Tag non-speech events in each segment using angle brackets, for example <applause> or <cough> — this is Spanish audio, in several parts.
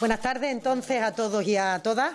Buenas tardes entonces a todos y a todas.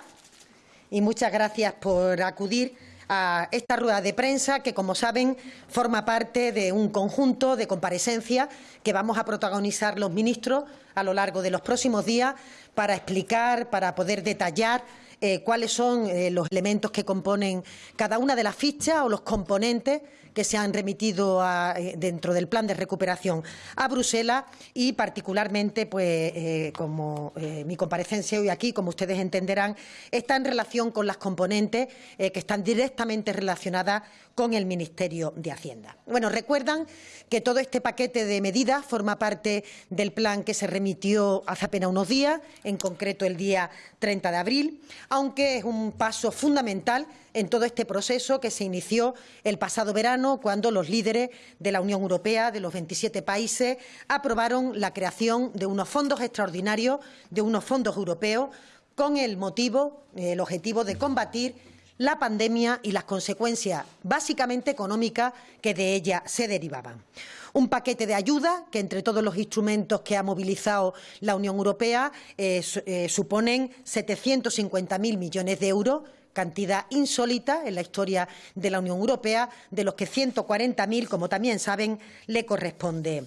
Y muchas gracias por acudir a esta rueda de prensa que, como saben, forma parte de un conjunto de comparecencias que vamos a protagonizar los ministros a lo largo de los próximos días para explicar, para poder detallar eh, cuáles son eh, los elementos que componen cada una de las fichas o los componentes que se han remitido eh, dentro del plan de recuperación a Bruselas y particularmente, pues, como mi comparecencia hoy aquí, como ustedes entenderán, está en relación con las componentes que están directamente relacionadas con el Ministerio de Hacienda. Bueno, recuerdan que todo este paquete de medidas forma parte del plan que se remitió hace apenas unos días, en concreto el día 30 de abril aunque es un paso fundamental en todo este proceso que se inició el pasado verano cuando los líderes de la Unión Europea, de los 27 países, aprobaron la creación de unos fondos extraordinarios, de unos fondos europeos, con el motivo, el objetivo de combatir la pandemia y las consecuencias básicamente económicas que de ella se derivaban. Un paquete de ayuda que entre todos los instrumentos que ha movilizado la Unión Europea eh, eh, suponen 750.000 millones de euros cantidad insólita en la historia de la Unión Europea, de los que 140.000, como también saben, le corresponde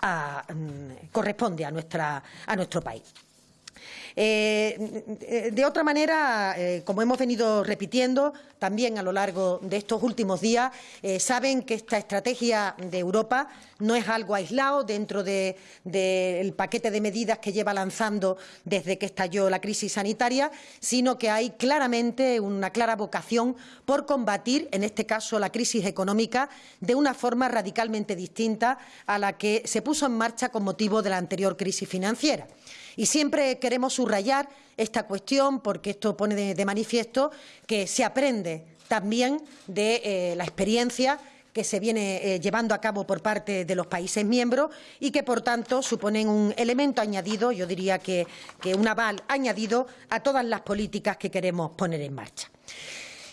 mm, corresponde a, nuestra, a nuestro país. Eh, de otra manera, eh, como hemos venido repitiendo también a lo largo de estos últimos días, eh, saben que esta estrategia de Europa no es algo aislado dentro del paquete de medidas que lleva lanzando desde que estalló la crisis sanitaria, sino que hay claramente una clara vocación por combatir, en este caso, la crisis económica de una forma radicalmente distinta a la que se puso en marcha con motivo de la anterior crisis financiera. Y siempre queremos subrayar esta cuestión porque esto pone de, manifiesto que se aprende también de eh, la experiencia que se viene eh, llevando a cabo por parte de los países miembros y que, por tanto, suponen un elemento añadido, yo diría que un aval añadido a todas las políticas que queremos poner en marcha.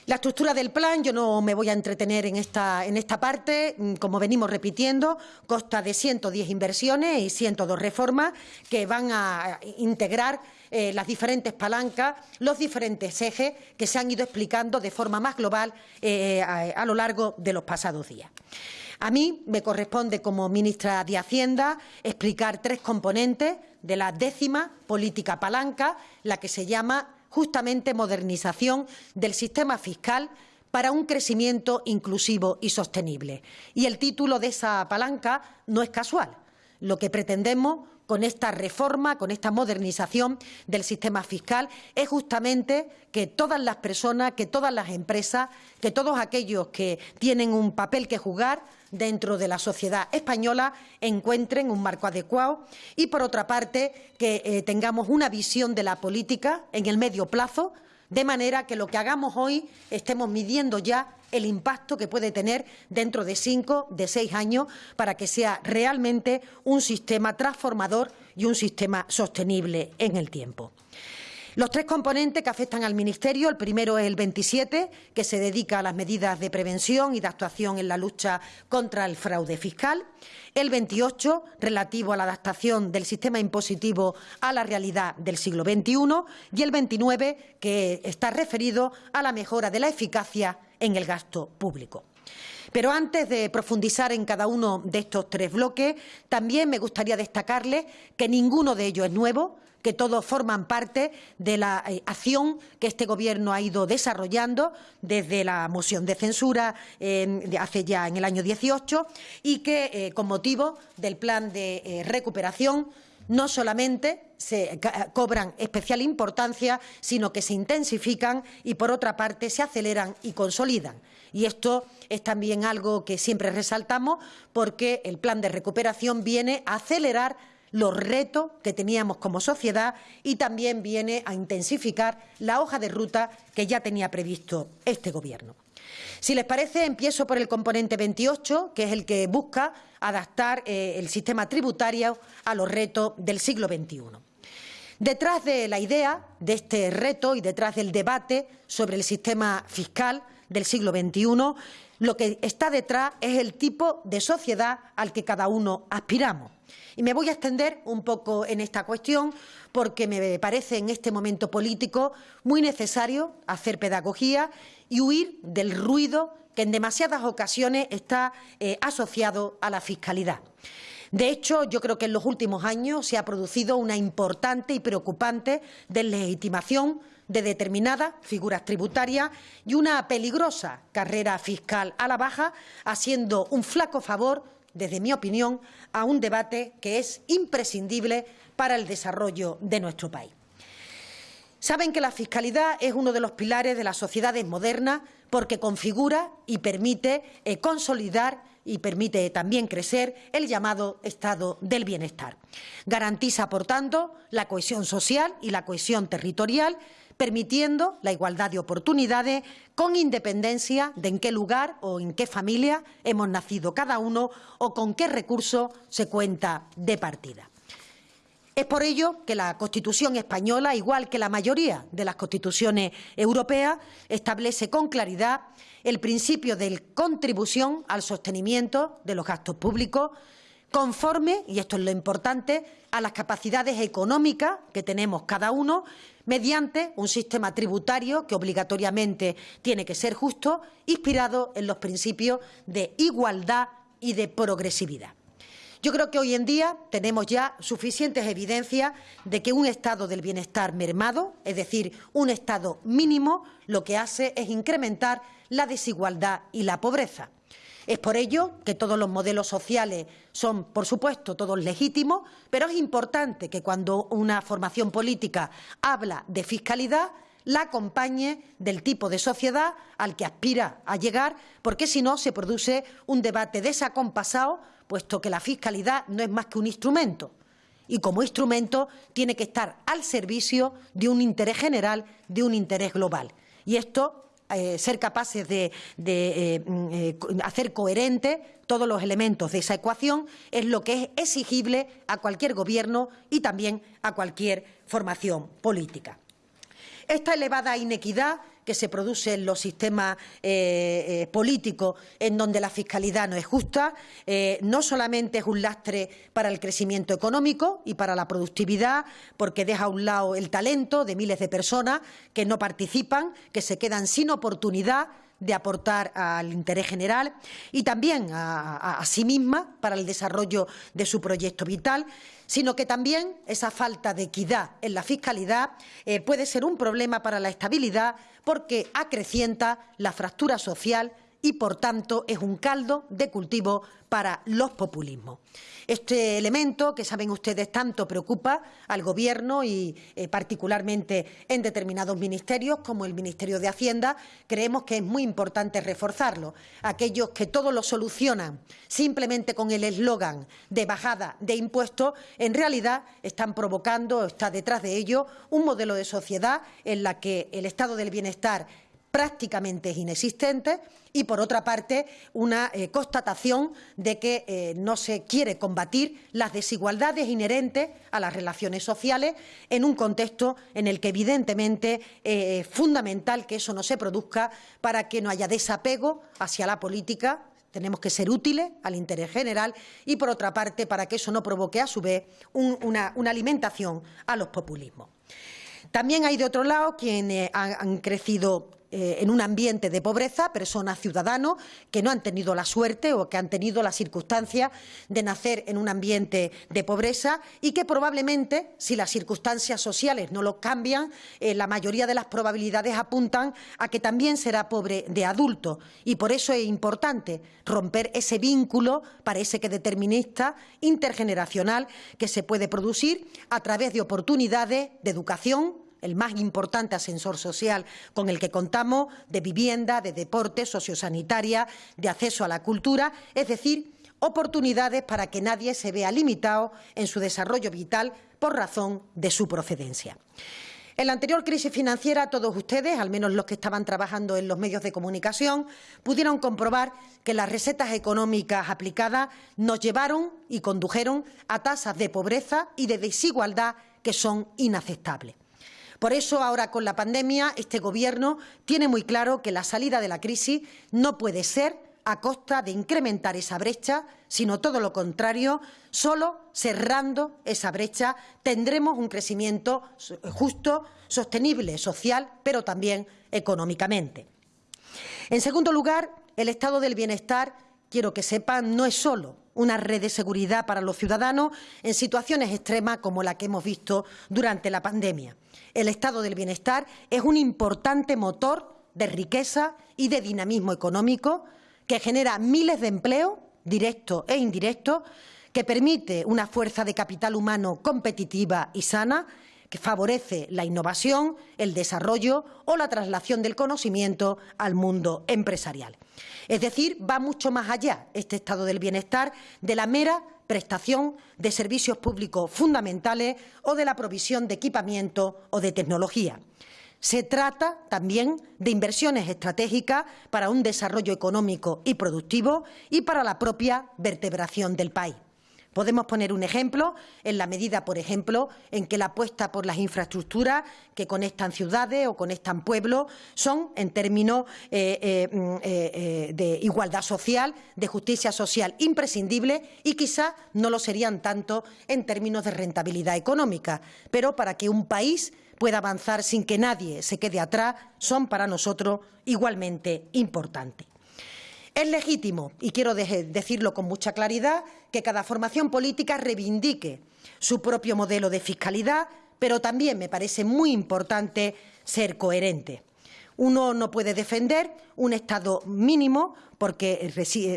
La estructura del plan, yo no me voy a entretener en esta, en esta parte, mm, como venimos repitiendo, consta de 110 inversiones y 102 reformas que van a integrar eh, las diferentes palancas, los diferentes ejes que se han ido explicando de forma más global eh, a, lo largo de los pasados días. A mí me corresponde, como ministra de Hacienda, explicar tres componentes de la décima política palanca, la que se llama justamente modernización del sistema fiscal para un crecimiento inclusivo y sostenible. Y el título de esa palanca no es casual. Lo que pretendemos con esta reforma, con esta modernización del sistema fiscal, es justamente que todas las personas, que todas las empresas, que todos aquellos que tienen un papel que jugar dentro de la sociedad española encuentren un marco adecuado y, por otra parte, que eh, tengamos una visión de la política en el medio plazo, de manera que lo que hagamos hoy estemos midiendo ya el impacto que puede tener dentro de cinco, de seis años, para que sea realmente un sistema transformador y un sistema sostenible en el tiempo. Los tres componentes que afectan al Ministerio, el primero es el 27, que se dedica a las medidas de prevención y de actuación en la lucha contra el fraude fiscal, el 28, relativo a la adaptación del sistema impositivo a la realidad del siglo XXI, y el 29, que está referido a la mejora de la eficacia en el gasto público. Pero antes de profundizar en cada uno de estos tres bloques, también me gustaría destacarles que ninguno de ellos es nuevo, que todos forman parte de la eh, acción que este Gobierno ha ido desarrollando desde la moción de censura hace ya en el año 18 y que, eh, con motivo del plan de eh, recuperación, no solamente se cobran especial importancia, sino que se intensifican y, por otra parte, se aceleran y consolidan. Y esto es también algo que siempre resaltamos porque el plan de recuperación viene a acelerar los retos que teníamos como sociedad y también viene a intensificar la hoja de ruta que ya tenía previsto este Gobierno. Si les parece, empiezo por el componente 28, que es el que busca adaptar eh, el sistema tributario a los retos del siglo XXI. Detrás de la idea de este reto y detrás del debate sobre el sistema fiscal del siglo XXI Lo que está detrás es el tipo de sociedad al que cada uno aspiramos. Y me voy a extender un poco en esta cuestión porque me parece en este momento político muy necesario hacer pedagogía y huir del ruido que en demasiadas ocasiones está eh, asociado a la fiscalidad. De hecho, yo creo que en los últimos años se ha producido una importante y preocupante deslegitimación de determinadas figuras tributarias y una peligrosa carrera fiscal a la baja, haciendo un flaco favor, desde mi opinión, a un debate que es imprescindible para el desarrollo de nuestro país. Saben que la fiscalidad es uno de los pilares de las sociedades modernas porque configura y permite eh, consolidar y permite también crecer el llamado estado del bienestar. Garantiza, por tanto, la cohesión social y la cohesión territorial, permitiendo la igualdad de oportunidades con independencia de en qué lugar o en qué familia hemos nacido cada uno o con qué recurso se cuenta de partida. Es por ello que la Constitución española, igual que la mayoría de las constituciones europeas, establece con claridad el principio de contribución al sostenimiento de los gastos públicos, conforme, y esto es lo importante, a las capacidades económicas que tenemos cada uno, mediante un sistema tributario que obligatoriamente tiene que ser justo, inspirado en los principios de igualdad y de progresividad. Yo creo que hoy en día tenemos ya suficientes evidencias de que un estado del bienestar mermado, es decir, un estado mínimo, lo que hace es incrementar la desigualdad y la pobreza. Es por ello que todos los modelos sociales son, por supuesto, todos legítimos, pero es importante que cuando una formación política habla de fiscalidad, la acompañe del tipo de sociedad al que aspira a llegar, porque si no se produce un debate desacompasado puesto que la fiscalidad no es más que un instrumento y como instrumento tiene que estar al servicio de un interés general, de un interés global. Y esto, eh, ser capaces de, eh, mm, eh, hacer coherente todos los elementos de esa ecuación es lo que es exigible a cualquier gobierno y también a cualquier formación política. Esta elevada inequidad que se produce en los sistemas eh, eh, políticos en donde la fiscalidad no es justa, eh, no solamente es un lastre para el crecimiento económico y para la productividad, porque deja a un lado el talento de miles de personas que no participan, que se quedan sin oportunidad de aportar al interés general y también a, sí misma para el desarrollo de su proyecto vital, sino que también esa falta de equidad en la fiscalidad eh, puede ser un problema para la estabilidad porque acrecienta la fractura social y, por tanto, es un caldo de cultivo para los populismos. Este elemento, que saben ustedes tanto preocupa al Gobierno y eh, particularmente en determinados ministerios, como el Ministerio de Hacienda, creemos que es muy importante reforzarlo. Aquellos que todo lo solucionan simplemente con el eslogan de bajada de impuestos, en realidad están provocando, está detrás de ello, un modelo de sociedad en la que el estado del bienestar prácticamente inexistente y, por otra parte, una eh, constatación de que eh, no se quiere combatir las desigualdades inherentes a las relaciones sociales en un contexto en el que, evidentemente, eh, es fundamental que eso no se produzca para que no haya desapego hacia la política tenemos que ser útiles al interés general y, por otra parte, para que eso no provoque, a su vez, una, alimentación a los populismos. También hay, de otro lado, quienes han crecido eh, en un ambiente de pobreza, personas ciudadanos que no han tenido la suerte o que han tenido la circunstancia de nacer en un ambiente de pobreza y que probablemente, si las circunstancias sociales no lo cambian, eh, la mayoría de las probabilidades apuntan a que también será pobre de adulto. Y por eso es importante romper ese vínculo, parece que determinista, intergeneracional, que se puede producir a través de oportunidades de educación, el más importante ascensor social con el que contamos, de vivienda, de deporte, sociosanitaria, de acceso a la cultura, es decir, oportunidades para que nadie se vea limitado en su desarrollo vital por razón de su procedencia. En la anterior crisis financiera, todos ustedes, al menos los que estaban trabajando en los medios de comunicación, pudieron comprobar que las recetas económicas aplicadas nos llevaron y condujeron a tasas de pobreza y de desigualdad que son inaceptables. Por eso, ahora con la pandemia, este Gobierno tiene muy claro que la salida de la crisis no puede ser a costa de incrementar esa brecha, sino todo lo contrario, solo cerrando esa brecha tendremos un crecimiento justo, sostenible, social, pero también económicamente. En segundo lugar, el estado del bienestar, quiero que sepan, no es solo una red de seguridad para los ciudadanos en situaciones extremas como la que hemos visto durante la pandemia. El estado del bienestar es un importante motor de riqueza y de dinamismo económico que genera miles de empleos, directos e indirectos, que permite una fuerza de capital humano competitiva y sana, que favorece la innovación, el desarrollo o la traslación del conocimiento al mundo empresarial. Es decir, va mucho más allá este estado del bienestar de la mera prestación de servicios públicos fundamentales o de la provisión de equipamiento o de tecnología. Se trata también de inversiones estratégicas para un desarrollo económico y productivo y para la propia vertebración del país. Podemos poner un ejemplo en la medida, por ejemplo, en que la apuesta por las infraestructuras que conectan ciudades o conectan pueblos son, en términos eh, eh, mm, eh, de igualdad social, de justicia social, imprescindibles y quizá no lo serían tanto en términos de rentabilidad económica. Pero para que un país pueda avanzar sin que nadie se quede atrás son para nosotros igualmente importantes. Es legítimo, y quiero decirlo con mucha claridad, que cada formación política reivindique su propio modelo de fiscalidad, pero también me parece muy importante ser coherente. Uno no puede defender un Estado mínimo porque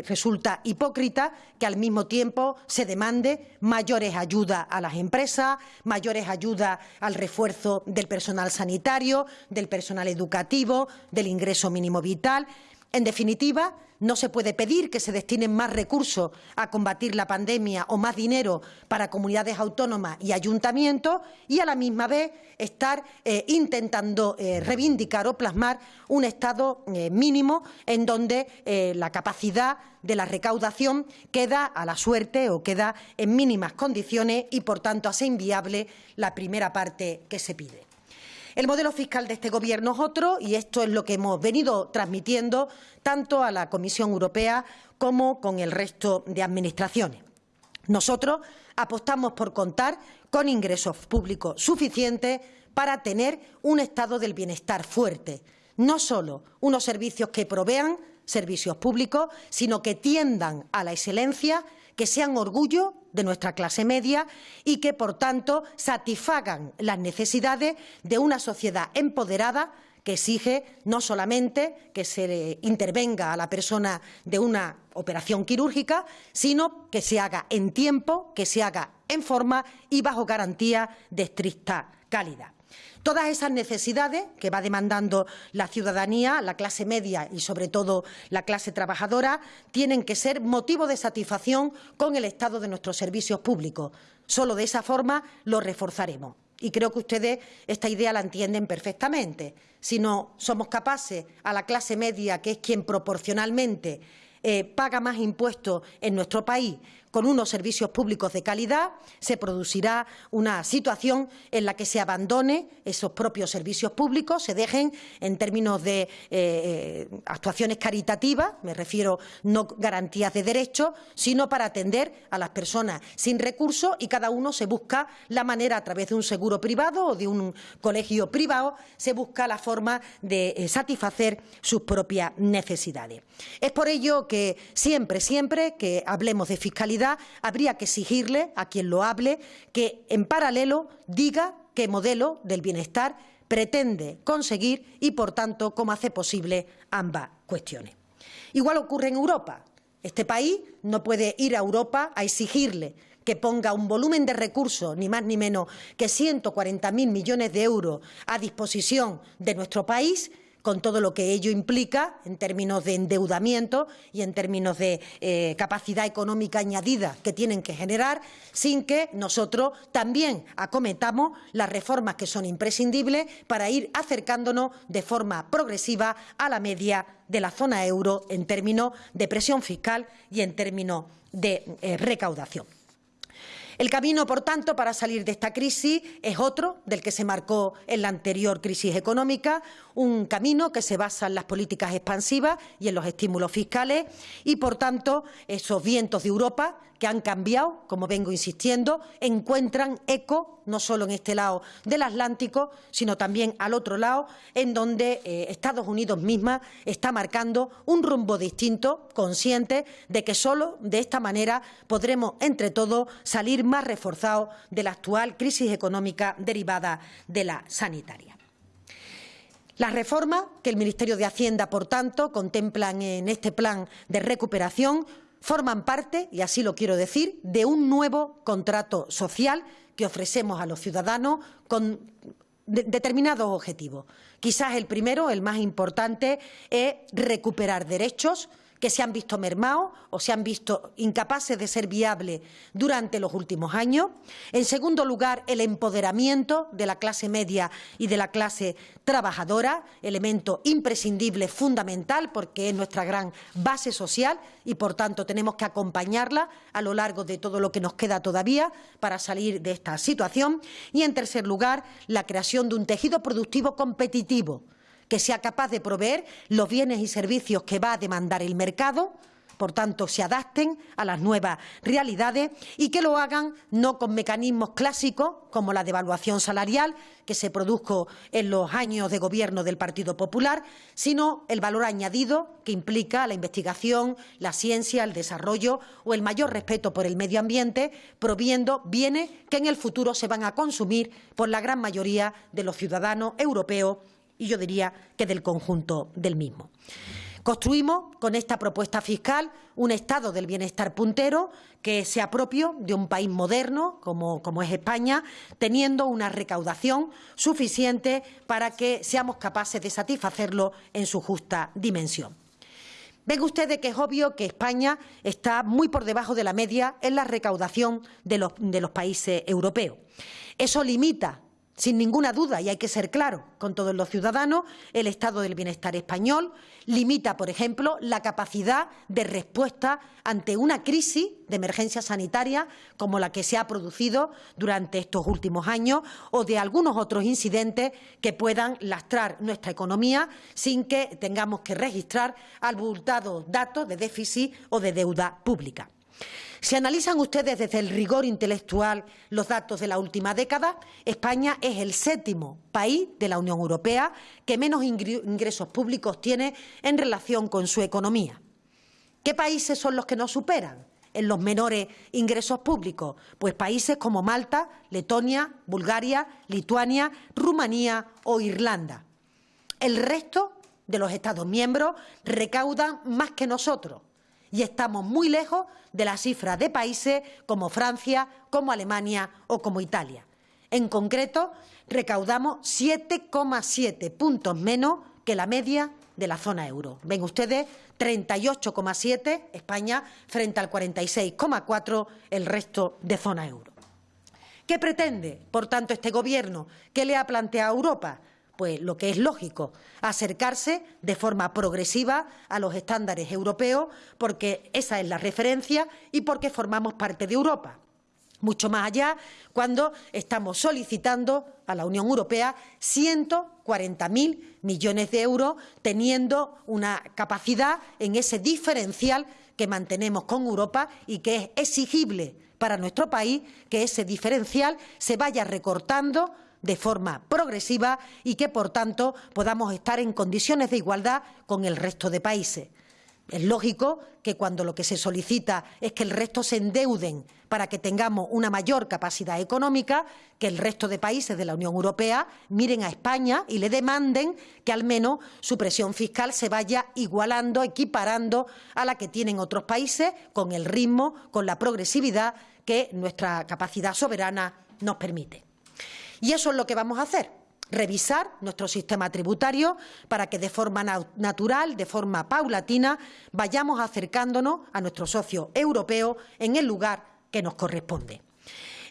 resulta hipócrita que al mismo tiempo se demande mayores ayudas a las empresas, mayores ayudas al refuerzo del personal sanitario, del personal educativo, del ingreso mínimo vital. En definitiva, no se puede pedir que se destinen más recursos a combatir la pandemia o más dinero para comunidades autónomas y ayuntamientos y a la misma vez estar eh, intentando eh, reivindicar o plasmar un Estado eh, mínimo en donde la capacidad de la recaudación queda a la suerte o queda en mínimas condiciones y, por tanto, hace inviable la primera parte que se pide. El modelo fiscal de este Gobierno es otro y esto es lo que hemos venido transmitiendo tanto a la Comisión Europea como con el resto de administraciones. Nosotros apostamos por contar con ingresos públicos suficientes para tener un estado del bienestar fuerte, no solo unos servicios que provean servicios públicos, sino que tiendan a la excelencia que sean orgullo de nuestra clase media y que, por tanto, satisfagan las necesidades de una sociedad empoderada que exige no solamente que se intervenga a la persona de una operación quirúrgica, sino que se haga en tiempo, que se haga en forma y bajo garantía de estricta calidad. Todas esas necesidades que va demandando la ciudadanía, la clase media y, sobre todo, la clase trabajadora, tienen que ser motivo de satisfacción con el estado de nuestros servicios públicos. Solo de esa forma lo reforzaremos. Y creo que ustedes esta idea la entienden perfectamente. Si no somos capaces, a la clase media, que es quien proporcionalmente eh, paga más impuestos en nuestro país con unos servicios públicos de calidad, se producirá una situación en la que se abandone esos propios servicios públicos, se dejen en términos de eh, eh, actuaciones caritativas, me refiero no garantías de derechos, sino para atender a las personas sin recursos y cada uno se busca la manera a través de un seguro privado o de un colegio privado, se busca la forma de satisfacer sus propias necesidades. Es por ello que siempre, siempre que hablemos de fiscalidad, habría que exigirle a quien lo hable que, en paralelo, diga qué modelo del bienestar pretende conseguir y, por tanto, cómo hace posible ambas cuestiones. Igual ocurre en Europa. Este país no puede ir a Europa a exigirle que ponga un volumen de recursos, ni más ni menos que 140.000 millones de euros a disposición de nuestro país con todo lo que ello implica en términos de endeudamiento y en términos de eh, capacidad económica añadida que tienen que generar, sin que nosotros también acometamos las reformas que son imprescindibles para ir acercándonos de forma progresiva a la media de la zona euro en términos de presión fiscal y en términos de eh, recaudación. El camino, por tanto, para salir de esta crisis es otro del que se marcó en la anterior crisis económica, un camino que se basa en las políticas expansivas y en los estímulos fiscales y, por tanto, esos vientos de Europa que han cambiado, como vengo insistiendo, encuentran eco no solo en este lado del Atlántico, sino también al otro lado, en donde eh, Estados Unidos misma está marcando un rumbo distinto, consciente de que solo de esta manera podremos, entre todos, salir más reforzados de la actual crisis económica derivada de la sanitaria. Las reformas que el Ministerio de Hacienda, por tanto, contemplan en este plan de recuperación forman parte, y así lo quiero decir, de un nuevo contrato social que ofrecemos a los ciudadanos con determinados objetivos. Quizás el primero, el más importante, es recuperar derechos que se han visto mermados o se han visto incapaces de ser viables durante los últimos años. En segundo lugar, el empoderamiento de la clase media y de la clase trabajadora, elemento imprescindible, fundamental, porque es nuestra gran base social y, por tanto, tenemos que acompañarla a lo largo de todo lo que nos queda todavía para salir de esta situación. Y, en tercer lugar, la creación de un tejido productivo competitivo que sea capaz de proveer los bienes y servicios que va a demandar el mercado, por tanto, se adapten a las nuevas realidades y que lo hagan no con mecanismos clásicos como la devaluación salarial que se produjo en los años de gobierno del Partido Popular, sino el valor añadido que implica la investigación, la ciencia, el desarrollo o el mayor respeto por el medio ambiente, proviendo bienes que en el futuro se van a consumir por la gran mayoría de los ciudadanos europeos y yo diría que del conjunto del mismo. Construimos con esta propuesta fiscal un estado del bienestar puntero que sea propio de un país moderno como, como, es España, teniendo una recaudación suficiente para que seamos capaces de satisfacerlo en su justa dimensión. Ven ustedes que es obvio que España está muy por debajo de la media en la recaudación de los, de los países europeos. Eso limita sin ninguna duda, y hay que ser claro con todos los ciudadanos, el estado del bienestar español limita, por ejemplo, la capacidad de respuesta ante una crisis de emergencia sanitaria como la que se ha producido durante estos últimos años o de algunos otros incidentes que puedan lastrar nuestra economía sin que tengamos que registrar abultados datos de déficit o de deuda pública. Si analizan ustedes desde el rigor intelectual los datos de la última década, España es el séptimo país de la Unión Europea que menos ingresos públicos tiene en relación con su economía. ¿Qué países son los que nos superan? en los menores ingresos públicos? Pues países como Malta, Letonia, Bulgaria, Lituania, Rumanía o Irlanda. El resto de los Estados miembros recaudan más que nosotros y estamos muy lejos de la cifra de países como Francia, como Alemania o como Italia. En concreto, recaudamos 7,7 puntos menos que la media de la zona euro. Ven ustedes, 38,7 España frente al 46,4 el resto de zona euro. ¿Qué pretende, por tanto, este Gobierno? ¿Qué le ha planteado a Europa? Pues lo que es lógico, acercarse de forma progresiva a los estándares europeos, porque esa es la referencia y porque formamos parte de Europa. Mucho más allá, cuando estamos solicitando a la Unión Europea 140.000 millones de euros, teniendo una capacidad en ese diferencial que mantenemos con Europa y que es exigible para nuestro país que ese diferencial se vaya recortando de forma progresiva y que, por tanto, podamos estar en condiciones de igualdad con el resto de países. Es lógico que cuando lo que se solicita es que el resto se endeuden para que tengamos una mayor capacidad económica, que el resto de países de la Unión Europea miren a España y le demanden que al menos su presión fiscal se vaya igualando, equiparando a la que tienen otros países, con el ritmo, con la progresividad que nuestra capacidad soberana nos permite. Y eso es lo que vamos a hacer revisar nuestro sistema tributario para que de forma natural, de forma paulatina, vayamos acercándonos a nuestro socio europeo en el lugar que nos corresponde.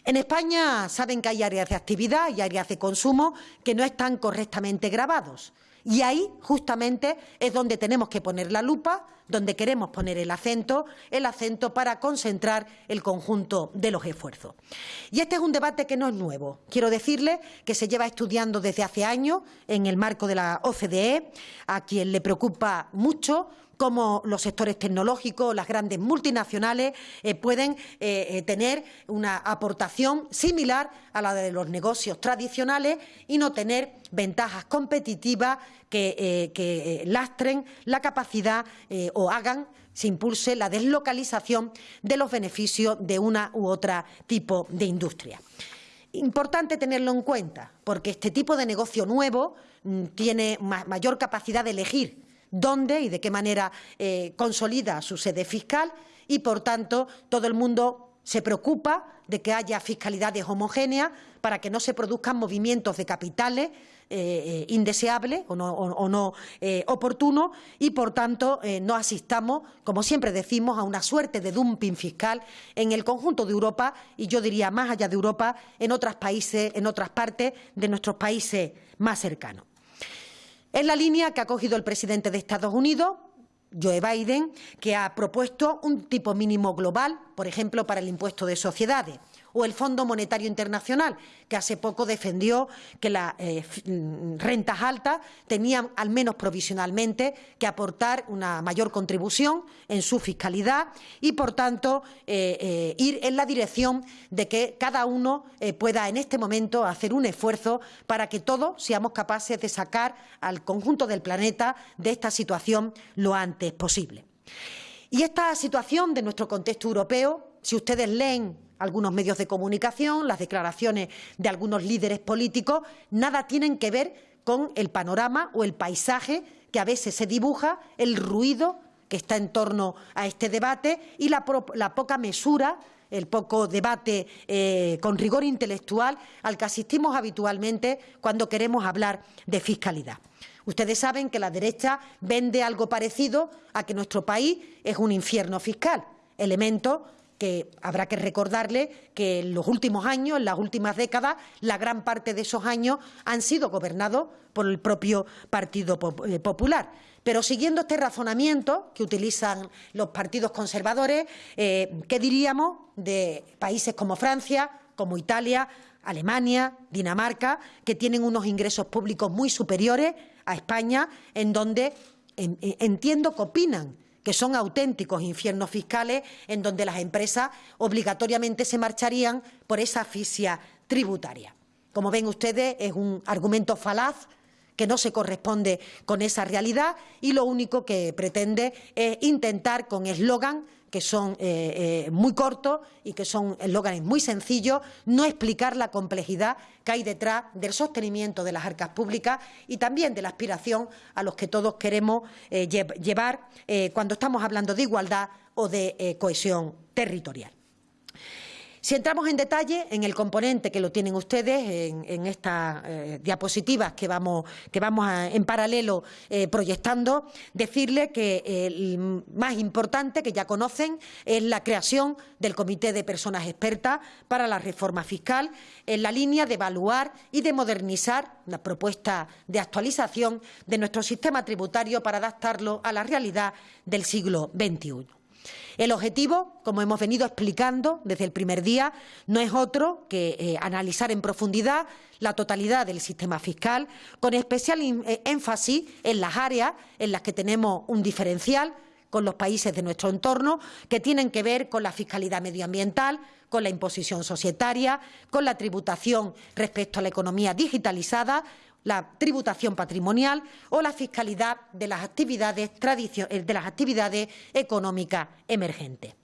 En España saben que hay áreas de actividad y áreas de consumo que no están correctamente grabados. Y ahí justamente es donde tenemos que poner la lupa donde queremos poner el acento, el acento para concentrar el conjunto de los esfuerzos. Y este es un debate que no es nuevo. Quiero decirle que se lleva estudiando desde hace años en el marco de la OCDE, a quien le preocupa mucho cómo los sectores tecnológicos, las grandes multinacionales eh, pueden eh, eh, tener una aportación similar a la de los negocios tradicionales y no tener ventajas competitivas que, lastren la capacidad o hagan se impulse la deslocalización de los beneficios de una u otra tipo de industria. Importante tenerlo en cuenta, porque este tipo de negocio nuevo mm, tiene mayor capacidad de elegir dónde y de qué manera eh, consolida su sede fiscal y, por tanto, todo el mundo se preocupa de que haya fiscalidades homogéneas para que no se produzcan movimientos de capitales eh, indeseables o no, eh, oportunos y, por tanto, no asistamos, como siempre decimos, a una suerte de dumping fiscal en el conjunto de Europa y yo diría más allá de Europa, en otros países, en otras partes de nuestros países más cercanos. Es la línea que ha cogido el presidente de Estados Unidos, Joe Biden, que ha propuesto un tipo mínimo global, por ejemplo, para el impuesto de sociedades o el Fondo Monetario Internacional, que hace poco defendió que las eh, mm, rentas altas tenían, al menos provisionalmente, que aportar una mayor contribución en su fiscalidad y, por tanto, eh, eh, ir en la dirección de que cada uno pueda en este momento hacer un esfuerzo para que todos seamos capaces de sacar al conjunto del planeta de esta situación lo antes posible. Y esta situación de nuestro contexto europeo, si ustedes leen algunos medios de comunicación, las declaraciones de algunos líderes políticos, nada tienen que ver con el panorama o el paisaje que a veces se dibuja, el ruido que está en torno a este debate y la, poca mesura el poco debate eh, con rigor intelectual al que asistimos habitualmente cuando queremos hablar de fiscalidad. Ustedes saben que la derecha vende algo parecido a que nuestro país es un infierno fiscal, elemento que habrá que recordarle que en los últimos años, en las últimas décadas, la gran parte de esos años han sido gobernados por el propio Partido eh, Popular. Pero siguiendo este razonamiento que utilizan los partidos conservadores, eh, ¿qué diríamos de países como Francia, como Italia, Alemania, Dinamarca, que tienen unos ingresos públicos muy superiores a España, en donde entiendo que opinan que son auténticos infiernos fiscales en donde las empresas obligatoriamente se marcharían por esa asfixia tributaria. Como ven ustedes, es un argumento falaz que no se corresponde con esa realidad y lo único que pretende es intentar con eslogan que son eh, eh, muy cortos y que son eslóganes muy sencillos, no explicar la complejidad que hay detrás del sostenimiento de las arcas públicas y también de la aspiración a los que todos queremos eh, llevar cuando estamos hablando de igualdad o de cohesión territorial. Si entramos en detalle en el componente que lo tienen ustedes en, estas eh, diapositivas que vamos, que vamos en paralelo eh, proyectando, decirle que el más importante que ya conocen es la creación del Comité de Personas Expertas para la Reforma Fiscal en la línea de evaluar y de modernizar la propuesta de actualización de nuestro sistema tributario para adaptarlo a la realidad del siglo XXI. El objetivo, como hemos venido explicando desde el primer día, no es otro que eh, analizar en profundidad la totalidad del sistema fiscal, con especial eh, énfasis en las áreas en las que tenemos un diferencial con los países de nuestro entorno, que tienen que ver con la fiscalidad medioambiental, con la imposición societaria, con la tributación respecto a la economía digitalizada la tributación patrimonial o la fiscalidad de las actividades, eh, de las actividades económicas emergentes.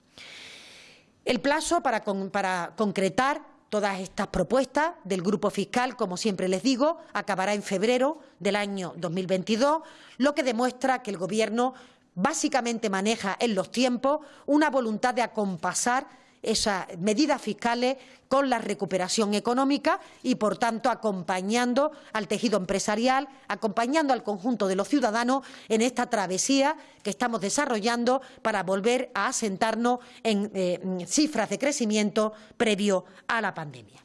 El plazo para, para concretar todas estas propuestas del Grupo Fiscal, como siempre les digo, acabará en febrero del año 2022, lo que demuestra que el Gobierno básicamente maneja en los tiempos una voluntad de acompasar esas medidas fiscales con la recuperación económica y, por tanto, acompañando al tejido empresarial, acompañando al conjunto de los ciudadanos en esta travesía que estamos desarrollando para volver a asentarnos en eh, cifras de crecimiento previo a la pandemia.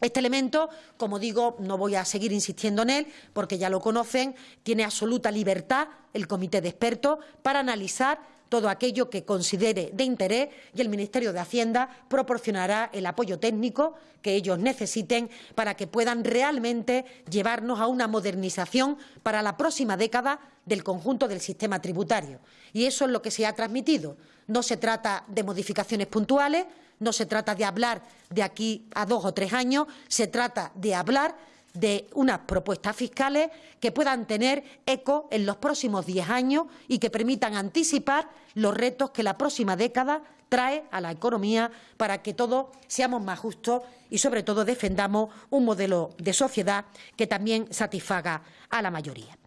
Este elemento, como digo, no voy a seguir insistiendo en él porque ya lo conocen, tiene absoluta libertad el comité de expertos para analizar todo aquello que considere de interés y el Ministerio de Hacienda proporcionará el apoyo técnico que ellos necesiten para que puedan realmente llevarnos a una modernización para la próxima década del conjunto del sistema tributario. Y eso es lo que se ha transmitido. No se trata de modificaciones puntuales, no se trata de hablar de aquí a dos o tres años, se trata de hablar de unas propuestas fiscales que puedan tener eco en los próximos diez años y que permitan anticipar los retos que la próxima década trae a la economía para que todos seamos más justos y, sobre todo, defendamos un modelo de sociedad que también satisfaga a la mayoría.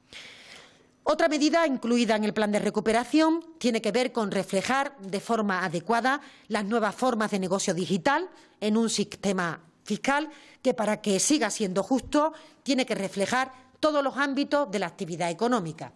Otra medida incluida en el plan de recuperación tiene que ver con reflejar de forma adecuada las nuevas formas de negocio digital en un sistema fiscal que, para que siga siendo justo, tiene que reflejar todos los ámbitos de la actividad económica.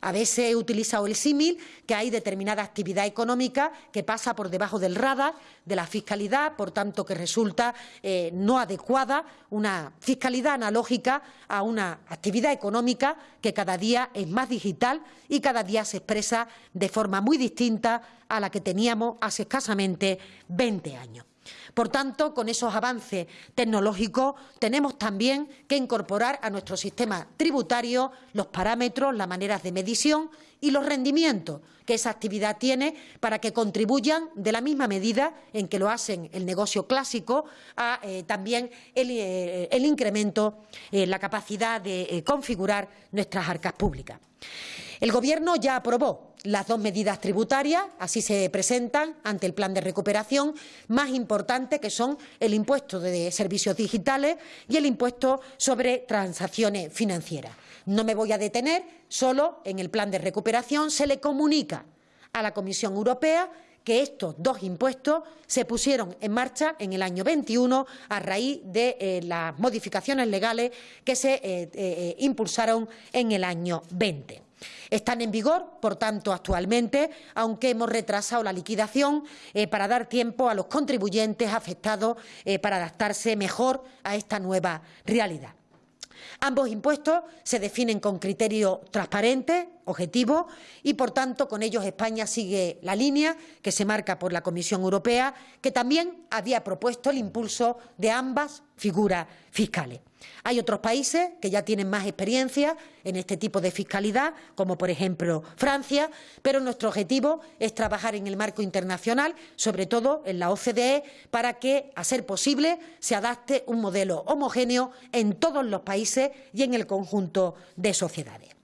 A veces he utilizado el símil que hay determinada actividad económica que pasa por debajo del radar de la fiscalidad, por tanto que resulta eh, no adecuada una fiscalidad analógica a una actividad económica que cada día es más digital y cada día se expresa de forma muy distinta a la que teníamos hace escasamente 20 años. Por tanto, con esos avances tecnológicos tenemos también que incorporar a nuestro sistema tributario los parámetros, las maneras de medición y los rendimientos que esa actividad tiene para que contribuyan de la misma medida en que lo hacen el negocio clásico a eh, también el, eh, incremento en eh, la capacidad de configurar nuestras arcas públicas. El Gobierno ya aprobó las dos medidas tributarias, así se presentan ante el plan de recuperación, más importantes que son el impuesto de servicios digitales y el impuesto sobre transacciones financieras. No me voy a detener, solo en el plan de recuperación se le comunica a la Comisión Europea que estos dos impuestos se pusieron en marcha en el año 21 a raíz de eh, las modificaciones legales que se eh, eh, impulsaron en el año 20. Están en vigor, por tanto, actualmente, aunque hemos retrasado la liquidación eh, para dar tiempo a los contribuyentes afectados eh, para adaptarse mejor a esta nueva realidad. Ambos impuestos se definen con criterios transparentes, objetivos, y, por tanto, con ellos España sigue la línea que se marca por la Comisión Europea, que también había propuesto el impulso de ambas figuras fiscales. Hay otros países que ya tienen más experiencia en este tipo de fiscalidad, como por ejemplo Francia, pero nuestro objetivo es trabajar en el marco internacional, sobre todo en la OCDE, para que, a ser posible, se adapte un modelo homogéneo en todos los países y en el conjunto de sociedades.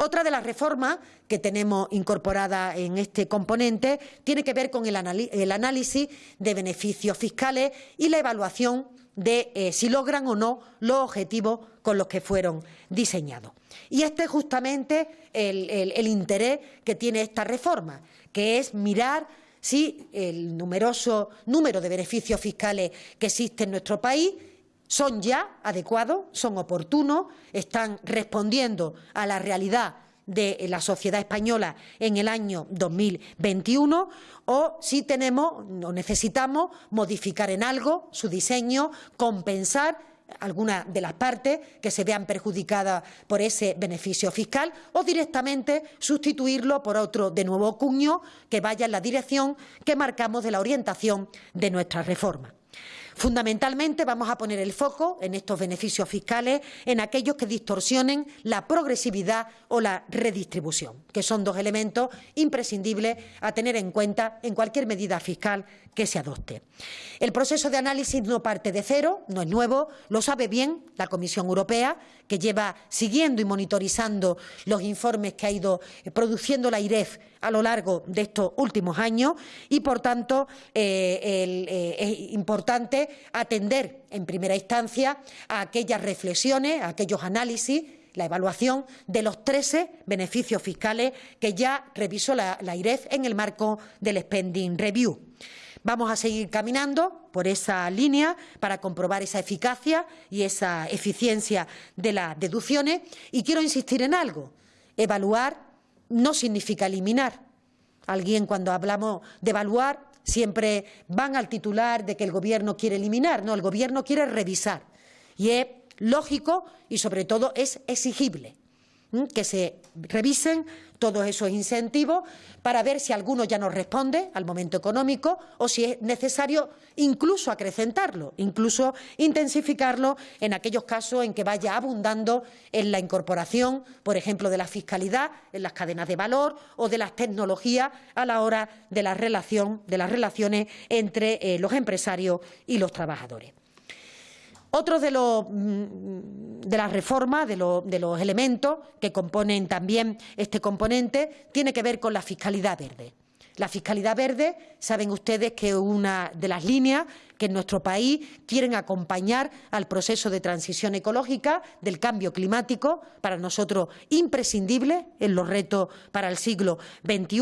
Otra de las reformas que tenemos incorporada en este componente tiene que ver con el, análisis de beneficios fiscales y la evaluación de eh, si logran o no los objetivos con los que fueron diseñados. Y este es justamente el, interés que tiene esta reforma, que es mirar si el numeroso número de beneficios fiscales que existe en nuestro país son ya adecuados, son oportunos, están respondiendo a la realidad de la sociedad española en el año 2021 o si tenemos o necesitamos modificar en algo su diseño, compensar alguna de las partes que se vean perjudicadas por ese beneficio fiscal o directamente sustituirlo por otro de nuevo cuño que vaya en la dirección que marcamos de la orientación de nuestra reforma. Fundamentalmente vamos a poner el foco en estos beneficios fiscales en aquellos que distorsionen la progresividad o la redistribución, que son dos elementos imprescindibles a tener en cuenta en cualquier medida fiscal que se adopte. El proceso de análisis no parte de cero, no es nuevo, lo sabe bien la Comisión Europea, que lleva siguiendo y monitorizando los informes que ha ido produciendo la IREF a lo largo de estos últimos años y, por tanto, eh, eh, es importante atender en primera instancia a aquellas reflexiones, a aquellos análisis la evaluación de los 13 beneficios fiscales que ya revisó la, la IREF en el marco del Spending Review. Vamos a seguir caminando por esa línea para comprobar esa eficacia y esa eficiencia de las deducciones. Y quiero insistir en algo. Evaluar no significa eliminar. Alguien cuando hablamos de evaluar siempre van al titular de que el Gobierno quiere eliminar. No, el Gobierno quiere revisar. Y es lógico y sobre todo es exigible que se revisen todos esos incentivos para ver si alguno ya no responde al momento económico o si es necesario incluso acrecentarlo, incluso intensificarlo en aquellos casos en que vaya abundando en la incorporación, por ejemplo, de la fiscalidad en las cadenas de valor o de las tecnologías a la hora de la relación de las relaciones entre eh, los empresarios y los trabajadores. Otro de, mm, de las reformas, de, de, los elementos que componen también este componente, tiene que ver con la fiscalidad verde. La fiscalidad verde, saben ustedes que una de las líneas que en nuestro país quieren acompañar al proceso de transición ecológica del cambio climático, para nosotros imprescindible en los retos para el siglo XXI,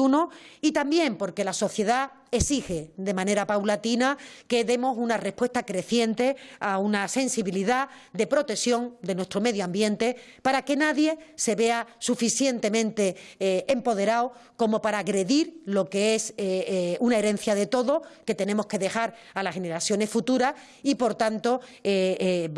y también porque la sociedad exige de manera paulatina que demos una respuesta creciente a una sensibilidad de protección de nuestro medio ambiente para que nadie se vea suficientemente eh, empoderado como para agredir lo que es eh, eh, una herencia de todo que tenemos que dejar a las futuras y, por tanto,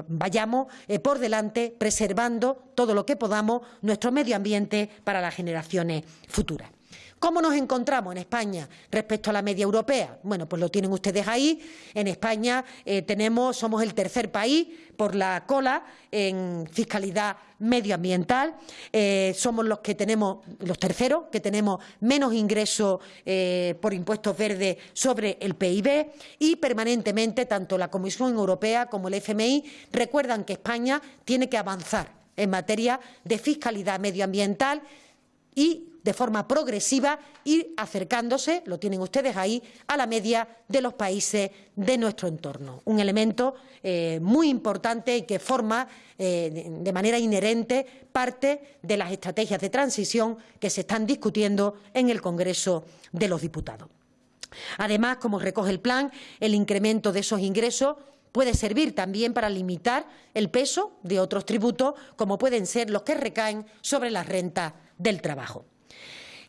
vayamos por delante preservando todo lo que podamos nuestro medio ambiente para las generaciones futuras. ¿Cómo nos encontramos en España respecto a la media europea? Bueno, pues lo tienen ustedes ahí. En España eh, tenemos, somos el tercer país por la cola en fiscalidad medioambiental. Eh, somos los que tenemos, los terceros, que tenemos menos ingresos eh, por impuestos verdes sobre el PIB y permanentemente tanto la Comisión Europea como el FMI recuerdan que España tiene que avanzar en materia de fiscalidad medioambiental y de forma progresiva ir acercándose, lo tienen ustedes ahí, a la media de los países de nuestro entorno. Un elemento eh, muy importante y que forma eh, de manera inherente parte de las estrategias de transición que se están discutiendo en el Congreso de los Diputados. Además, como recoge el plan, el incremento de esos ingresos puede servir también para limitar el peso de otros tributos, como pueden ser los que recaen sobre la renta del trabajo.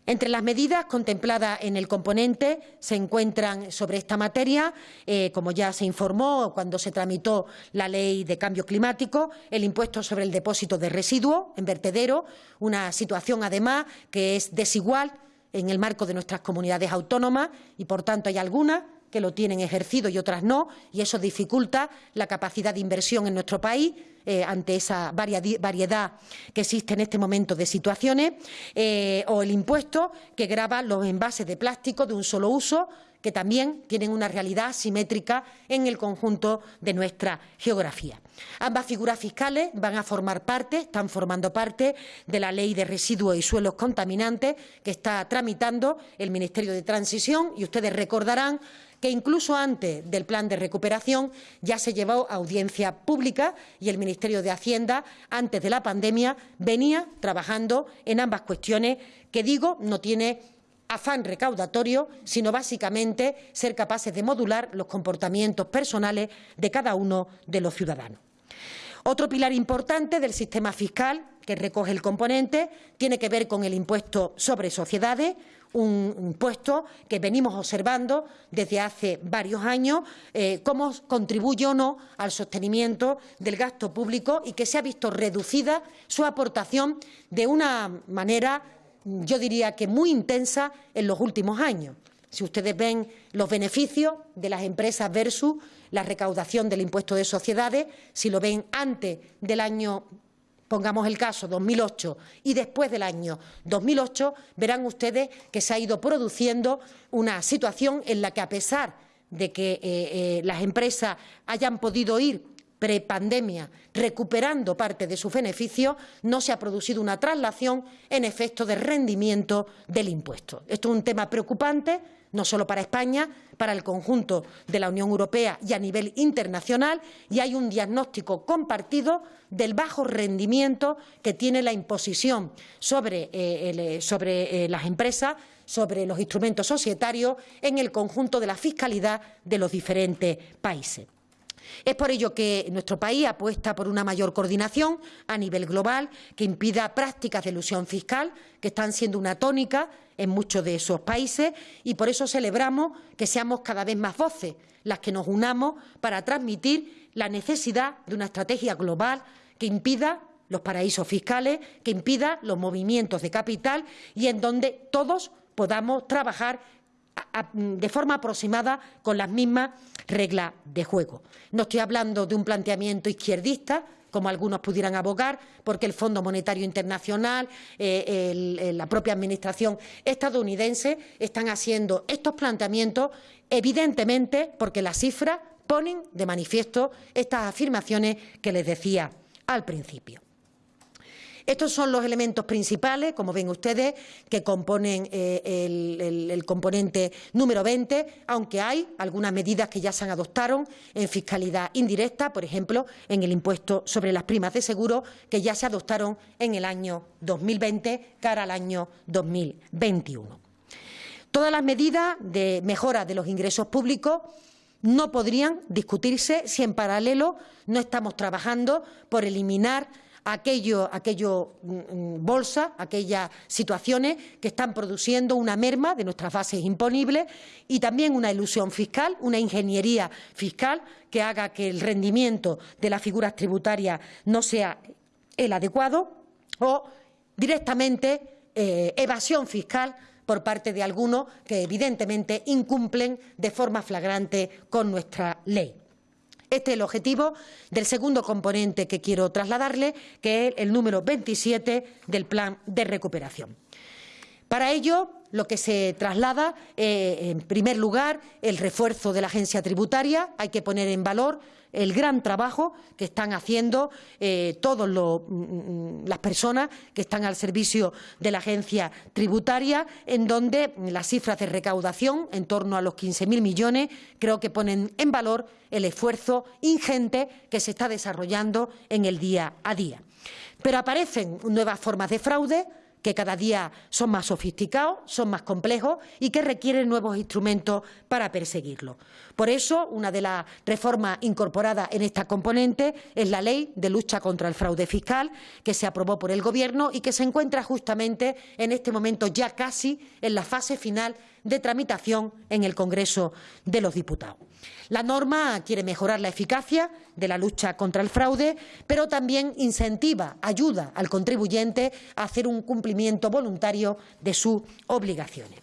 Entre las medidas contempladas en el componente se encuentran sobre esta materia, eh, como ya se informó cuando se tramitó la Ley de Cambio Climático, el impuesto sobre el depósito de residuos en vertedero, una situación además que es desigual en el marco de nuestras comunidades autónomas y, por tanto, hay algunas que lo tienen ejercido y otras no, y eso dificulta la capacidad de inversión en nuestro país eh, ante esa variedad que existe en este momento de situaciones, eh, o el impuesto que grava los envases de plástico de un solo uso, que también tienen una realidad simétrica en el conjunto de nuestra geografía. Ambas figuras fiscales van a formar parte, están formando parte de la Ley de Residuos y Suelos Contaminantes que está tramitando el Ministerio de Transición y ustedes recordarán que incluso antes del plan de recuperación ya se llevó a audiencia pública y el Ministerio de Hacienda, antes de la pandemia, venía trabajando en ambas cuestiones que, digo, no tiene afán recaudatorio, sino básicamente ser capaces de modular los comportamientos personales de cada uno de los ciudadanos. Otro pilar importante del sistema fiscal que recoge el componente tiene que ver con el impuesto sobre sociedades, un impuesto que venimos observando desde hace varios años eh, cómo contribuye o no al sostenimiento del gasto público y que se ha visto reducida su aportación de una manera, yo diría que muy intensa en los últimos años. Si ustedes ven los beneficios de las empresas versus la recaudación del impuesto de sociedades, si lo ven antes del año pongamos el caso 2008 y después del año 2008, verán ustedes que se ha ido produciendo una situación en la que, a pesar de que eh, eh, las empresas hayan podido ir prepandemia recuperando parte de sus beneficios, no se ha producido una traslación en efecto de rendimiento del impuesto. Esto es un tema preocupante no solo para España, para el conjunto de la Unión Europea y a nivel internacional, y hay un diagnóstico compartido del bajo rendimiento que tiene la imposición sobre, eh, eh, sobre eh, las empresas, sobre los instrumentos societarios en el conjunto de la fiscalidad de los diferentes países. Es por ello que nuestro país apuesta por una mayor coordinación a nivel global que impida prácticas de ilusión fiscal que están siendo una tónica en muchos de esos países y por eso celebramos que seamos cada vez más voces las que nos unamos para transmitir la necesidad de una estrategia global que impida los paraísos fiscales, que impida los movimientos de capital y en donde todos podamos trabajar de forma aproximada con las mismas reglas de juego. No estoy hablando de un planteamiento izquierdista, como algunos pudieran abogar, porque el Fondo Monetario Internacional, eh, la propia Administración estadounidense están haciendo estos planteamientos, evidentemente porque las cifras ponen de manifiesto estas afirmaciones que les decía al principio. Estos son los elementos principales, como ven ustedes, que componen eh, el, componente número 20, aunque hay algunas medidas que ya se han adoptado en fiscalidad indirecta, por ejemplo, en el impuesto sobre las primas de seguro, que ya se adoptaron en el año 2020 cara al año 2021. Todas las medidas de mejora de los ingresos públicos no podrían discutirse si en paralelo no estamos trabajando por eliminar aquello, aquello mm, mm, bolsa, aquellas situaciones que están produciendo una merma de nuestras bases imponibles y también una ilusión fiscal, una ingeniería fiscal que haga que el rendimiento de las figuras tributarias no sea el adecuado o directamente eh, evasión fiscal por parte de algunos que evidentemente incumplen de forma flagrante con nuestra ley. Este es el objetivo del segundo componente que quiero trasladarle, que es el número 27 del Plan de Recuperación. Para ello, lo que se traslada, eh, en primer lugar, el refuerzo de la agencia tributaria. Hay que poner en valor el gran trabajo que están haciendo eh, todas mm, mm, las personas que están al servicio de la agencia tributaria, en donde las cifras de recaudación, en torno a los 15.000 millones, creo que ponen en valor el esfuerzo ingente que se está desarrollando en el día a día. Pero aparecen nuevas formas de fraude, que cada día son más sofisticados, son más complejos y que requieren nuevos instrumentos para perseguirlo. Por eso, una de las reformas incorporadas en esta componente es la Ley de lucha contra el fraude fiscal, que se aprobó por el Gobierno y que se encuentra justamente en este momento ya casi en la fase final de tramitación en el Congreso de los Diputados. La norma quiere mejorar la eficacia de la lucha contra el fraude, pero también incentiva, ayuda al contribuyente a hacer un cumplimiento voluntario de sus obligaciones.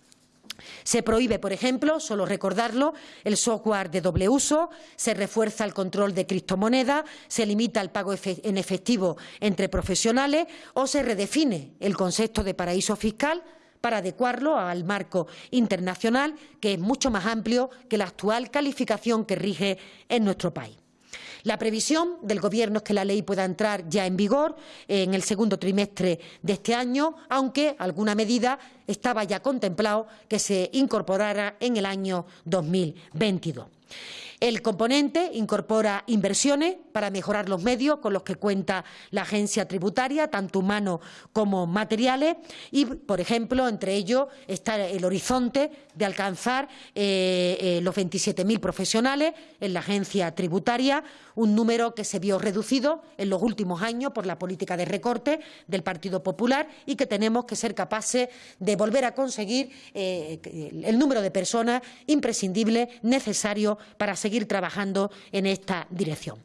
Se prohíbe, por ejemplo, solo recordarlo, el software de doble uso, se refuerza el control de criptomonedas, se limita el pago en efectivo entre profesionales o se redefine el concepto de paraíso fiscal para adecuarlo al marco internacional, que es mucho más amplio que la actual calificación que rige en nuestro país. La previsión del Gobierno es que la ley pueda entrar ya en vigor en el segundo trimestre de este año, aunque alguna medida estaba ya contemplado que se incorporara en el año 2022. El componente incorpora inversiones para mejorar los medios con los que cuenta la agencia tributaria, tanto humanos como materiales, y, por ejemplo, entre ellos está el horizonte de alcanzar eh, eh, los 27.000 profesionales en la agencia tributaria, un número que se vio reducido en los últimos años por la política de recorte del Partido Popular y que tenemos que ser capaces de volver a conseguir eh, el número de personas imprescindible para seguir trabajando en esta dirección.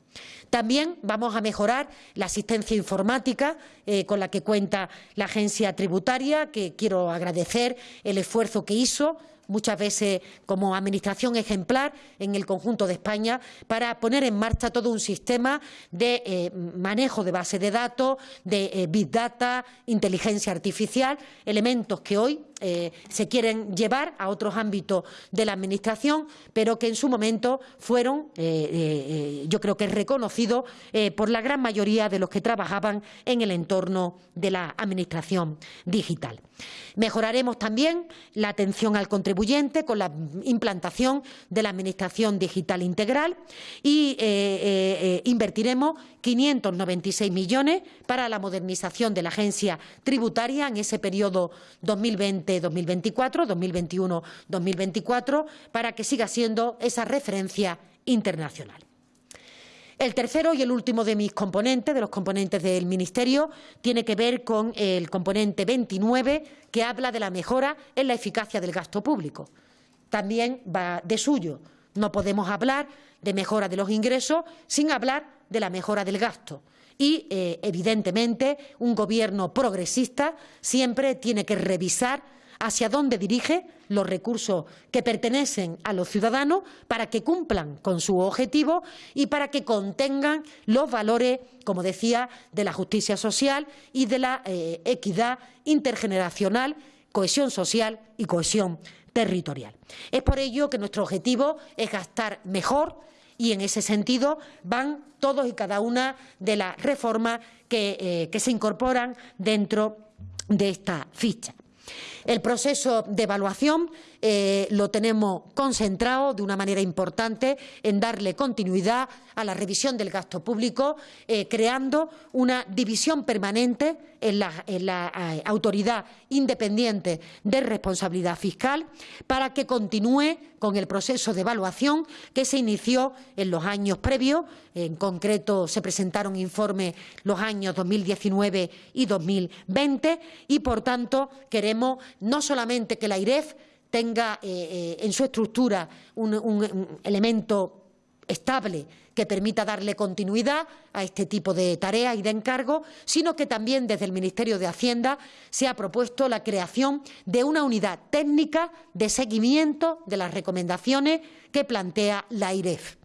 También vamos a mejorar la asistencia informática eh, con la que cuenta la agencia tributaria, que quiero agradecer el esfuerzo que hizo muchas veces como administración ejemplar en el conjunto de España para poner en marcha todo un sistema de eh, manejo de base de datos, de eh, big data, inteligencia artificial, elementos que hoy eh, se quieren llevar a otros ámbitos de la Administración, pero que en su momento fueron, yo creo que reconocidos por la gran mayoría de los que trabajaban en el entorno de la Administración digital. Mejoraremos también la atención al contribuyente con la implantación de la Administración Digital Integral y eh, eh, eh, invertiremos 596 millones para la modernización de la agencia tributaria en ese periodo 2020-2024, 2021-2024, para que siga siendo esa referencia internacional. El tercero y el último de mis componentes, de los componentes del Ministerio, tiene que ver con el componente 29, que habla de la mejora en la eficacia del gasto público. También va de suyo. No podemos hablar de mejora de los ingresos sin hablar de la mejora del gasto. y, eh, evidentemente, un gobierno progresista siempre tiene que revisar hacia dónde dirige los recursos que pertenecen a los ciudadanos para que cumplan con su objetivo y para que contengan los valores, como decía, de la justicia social y de la eh, equidad intergeneracional, cohesión social y cohesión territorial. Es por ello que nuestro objetivo es gastar mejor y en ese sentido van todos y cada una de las reformas que, eh, que se incorporan dentro de esta ficha. El proceso de evaluación eh, lo tenemos concentrado de una manera importante en darle continuidad a la revisión del gasto público, eh, creando una división permanente en la, eh, Autoridad Independiente de Responsabilidad Fiscal para que continúe con el proceso de evaluación que se inició en los años previos. En concreto, se presentaron informes los años 2019 y 2020 y, por tanto, queremos no solamente que la IREF tenga eh, eh, en su estructura un, elemento estable que permita darle continuidad a este tipo de tareas y de encargos, sino que también desde el Ministerio de Hacienda se ha propuesto la creación de una unidad técnica de seguimiento de las recomendaciones que plantea la IREF.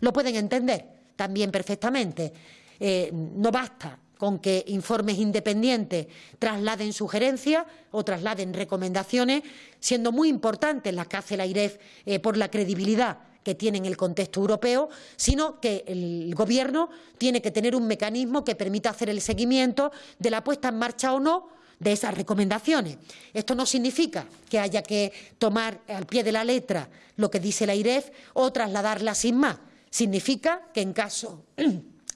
¿Lo pueden entender? También perfectamente. Eh, no basta con que informes independientes trasladen sugerencias o trasladen recomendaciones, siendo muy importantes las que hace la IREF eh, por la credibilidad que tiene en el contexto europeo, sino que el Gobierno tiene que tener un mecanismo que permita hacer el seguimiento de la puesta en marcha o no de esas recomendaciones. Esto no significa que haya que tomar al pie de la letra lo que dice la IREF o trasladarla sin más. Significa que en caso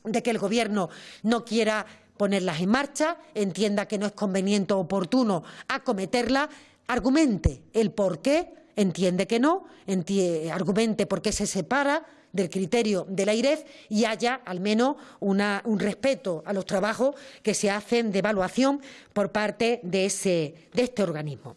de que el Gobierno no quiera ponerlas en marcha, entienda que no es conveniente o oportuno acometerlas, argumente el por qué, entiende que no, argumente por qué se separa del criterio de la IREF y haya al menos un respeto a los trabajos que se hacen de evaluación por parte de este organismo.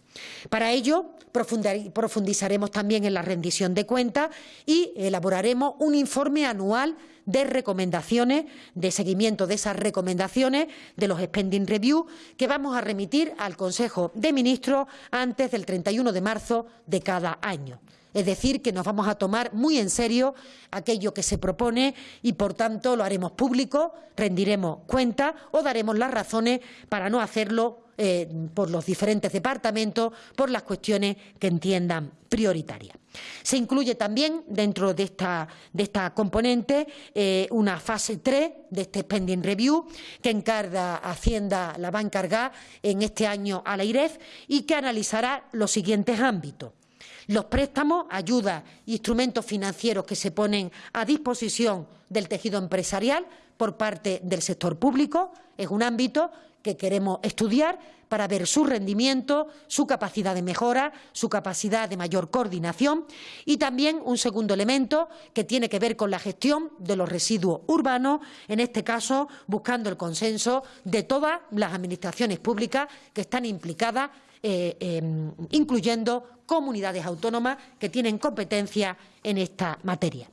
Para ello, profundizaremos también en la rendición de cuentas y elaboraremos un informe anual de recomendaciones, de seguimiento de esas recomendaciones de los spending review que vamos a remitir al Consejo de Ministros antes del 31 de marzo de cada año. Es decir, que nos vamos a tomar muy en serio aquello que se propone y, por tanto, lo haremos público, rendiremos cuenta o daremos las razones para no hacerlo eh, por los diferentes departamentos por las cuestiones que entiendan prioritarias. Se incluye también dentro de esta, de esta componente eh, una fase 3 de este spending review que encarga Hacienda, la va a encargar en este año a la IREF y que analizará los siguientes ámbitos. Los préstamos, ayudas instrumentos financieros que se ponen a disposición del tejido empresarial por parte del sector público es un ámbito que queremos estudiar para ver su rendimiento, su capacidad de mejora, su capacidad de mayor coordinación y también un segundo elemento que tiene que ver con la gestión de los residuos urbanos, en este caso buscando el consenso de todas las administraciones públicas que están implicadas, eh, em, incluyendo comunidades autónomas que tienen competencia en esta materia.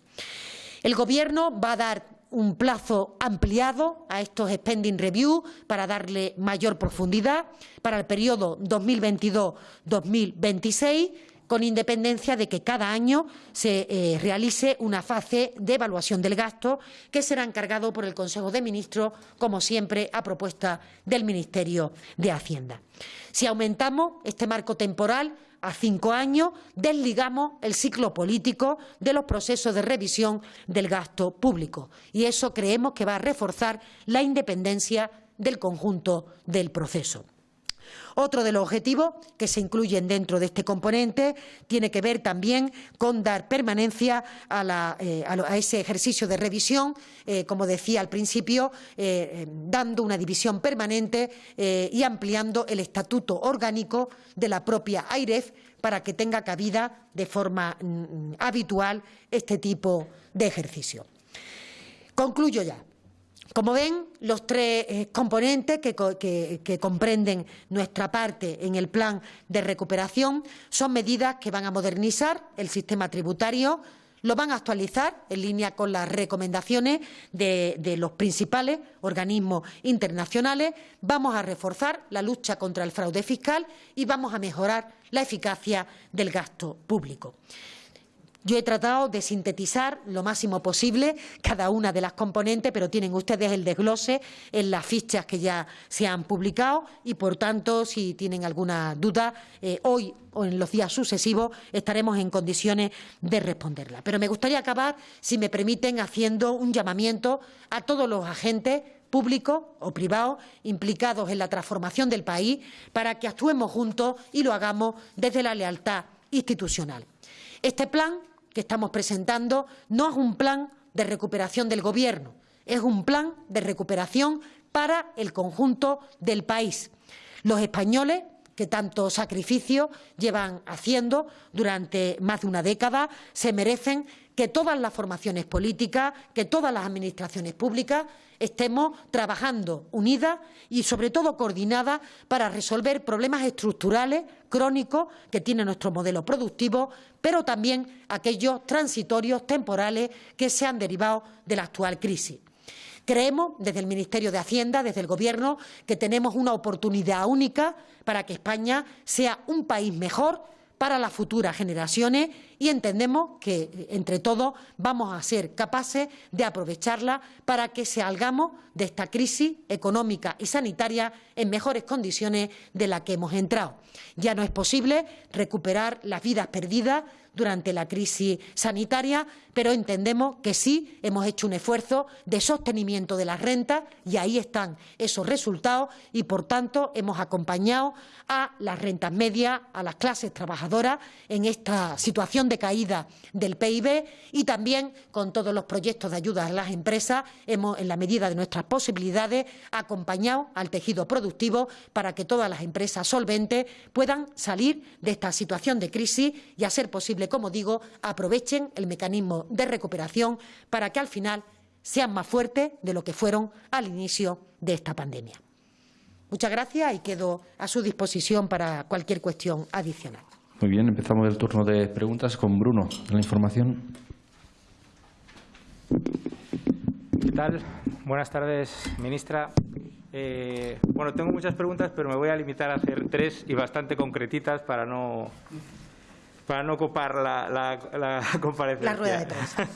El Gobierno va a dar un plazo ampliado a estos spending review para darle mayor profundidad para el periodo 2022-2026 con independencia de que cada año se eh, realice una fase de evaluación del gasto que será encargado por el Consejo de Ministros, como siempre, a propuesta del Ministerio de Hacienda. Si aumentamos este marco temporal a cinco años, desligamos el ciclo político de los procesos de revisión del gasto público. Y eso creemos que va a reforzar la independencia del conjunto del proceso. Otro de los objetivos que se incluyen dentro de este componente tiene que ver también con dar permanencia a, eh, ese ejercicio de revisión, eh, como decía al principio, eh, dando una división permanente y ampliando el estatuto orgánico de la propia AIREF para que tenga cabida de forma mm, habitual este tipo de ejercicio. Concluyo ya. Como ven, los tres eh, componentes que, comprenden nuestra parte en el plan de recuperación son medidas que van a modernizar el sistema tributario, lo van a actualizar en línea con las recomendaciones de, de, los principales organismos internacionales. Vamos a reforzar la lucha contra el fraude fiscal y vamos a mejorar la eficacia del gasto público. Yo he tratado de sintetizar lo máximo posible cada una de las componentes, pero tienen ustedes el desglose en las fichas que ya se han publicado y, por tanto, si tienen alguna duda, eh, hoy o en los días sucesivos estaremos en condiciones de responderla. Pero me gustaría acabar, si me permiten, haciendo un llamamiento a todos los agentes públicos o privados implicados en la transformación del país para que actuemos juntos y lo hagamos desde la lealtad institucional. Este plan que estamos presentando no es un plan de recuperación del Gobierno, es un plan de recuperación para el conjunto del país. Los españoles que tanto sacrificio llevan haciendo durante más de una década, se merecen que todas las formaciones políticas, que todas las administraciones públicas estemos trabajando unidas y, sobre todo, coordinadas para resolver problemas estructurales, crónicos, que tiene nuestro modelo productivo, pero también aquellos transitorios, temporales, que se han derivado de la actual crisis. Creemos, desde el Ministerio de Hacienda, desde el Gobierno, que tenemos una oportunidad única para que España sea un país mejor para las futuras generaciones y entendemos que entre todos vamos a ser capaces de aprovecharla para que salgamos de esta crisis económica y sanitaria en mejores condiciones de las que hemos entrado. Ya no es posible recuperar las vidas perdidas durante la crisis sanitaria, pero entendemos que sí hemos hecho un esfuerzo de sostenimiento de las rentas y ahí están esos resultados y, por tanto, hemos acompañado a las rentas medias, a las clases trabajadoras en esta situación de caída del PIB y también con todos los proyectos de ayuda a las empresas hemos, en la medida de nuestras posibilidades, acompañado al tejido productivo para que todas las empresas solventes puedan salir de esta situación de crisis y, a ser posible, como digo, aprovechen el mecanismo de recuperación para que al final sean más fuertes de lo que fueron al inicio de esta pandemia. Muchas gracias y quedo a su disposición para cualquier cuestión adicional. Muy bien, empezamos el turno de preguntas con Bruno, la información. ¿Qué tal? Buenas tardes, ministra. Eh, bueno, tengo muchas preguntas, pero me voy a limitar a hacer tres y bastante concretitas para no para no copar la, la, la <laughs> comparecencia. La rueda de prensa.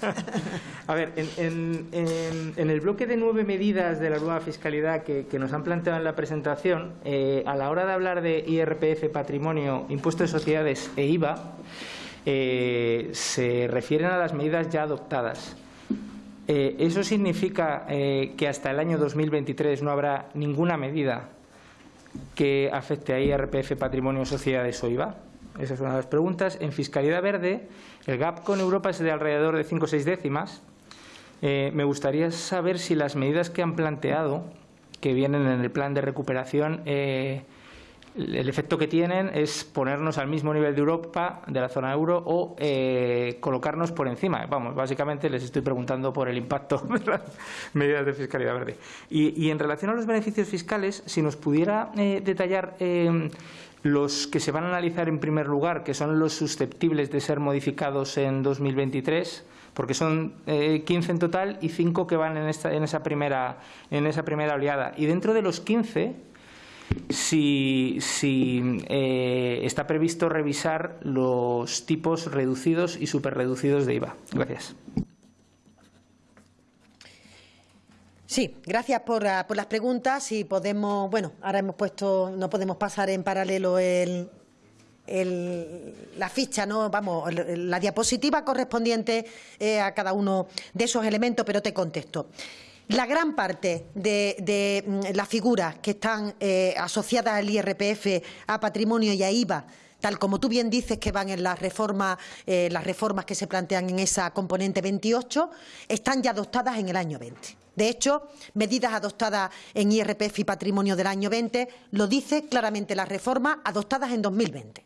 <laughs> a ver, en, en, en, el bloque de nueve medidas de la nueva fiscalidad que, que nos han planteado en la presentación, eh, a la hora de hablar de IRPF, patrimonio, impuesto de sociedades e IVA, eh, se refieren a las medidas ya adoptadas. Eh, ¿Eso significa eh, que hasta el año 2023 no habrá ninguna medida que afecte a IRPF, patrimonio, sociedades o IVA? Esa es una de las preguntas. En fiscalidad verde, el gap con Europa es de alrededor de 5 o 6 décimas. Eh, me gustaría saber si las medidas que han planteado, que vienen en el plan de recuperación, eh, el efecto que tienen es ponernos al mismo nivel de Europa, de la zona euro, o eh, colocarnos por encima. Vamos, básicamente les estoy preguntando por el impacto <laughs> de las medidas de fiscalidad verde. Y, en relación a los beneficios fiscales, si nos pudiera eh, detallar los que se van a analizar en primer lugar, que son los susceptibles de ser modificados en 2023, porque son eh, 15 en total y 5 que van en, esta, en, esa primera, en esa primera oleada. Y dentro de los 15, si, si eh, está previsto revisar los tipos reducidos y superreducidos de IVA. Gracias. Sí, gracias por, uh, por, las preguntas y podemos, bueno, ahora hemos puesto, no podemos pasar en paralelo el, la ficha, no, vamos, la diapositiva correspondiente eh, a cada uno de esos elementos, pero te contesto. La gran parte de, de mm, las figuras que están eh, asociadas al IRPF, a patrimonio y a IVA, tal como tú bien dices que van en las reformas, eh, las reformas que se plantean en esa componente 28, están ya adoptadas en el año 20. De hecho, medidas adoptadas en IRPF y patrimonio del año 20 lo dice claramente la reforma adoptadas en 2020.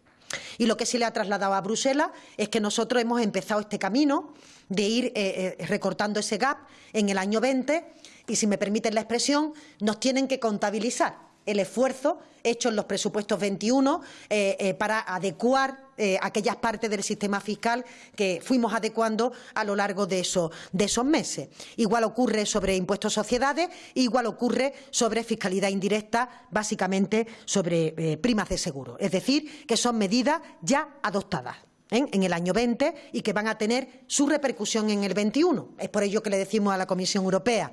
Y lo que se le ha trasladado a Bruselas es que nosotros hemos empezado este camino de ir eh, eh, recortando ese gap en el año 20 y, si me permiten la expresión, nos tienen que contabilizar el esfuerzo hecho en los presupuestos 21 eh, eh, para adecuar eh, aquellas partes del sistema fiscal que fuimos adecuando a lo largo de, esos meses. Igual ocurre sobre impuestos sociedades, igual ocurre sobre fiscalidad indirecta, básicamente sobre eh, primas de seguro. Es decir, que son medidas ya adoptadas. ¿eh? en el año 20 y que van a tener su repercusión en el 21. Es por ello que le decimos a la Comisión Europea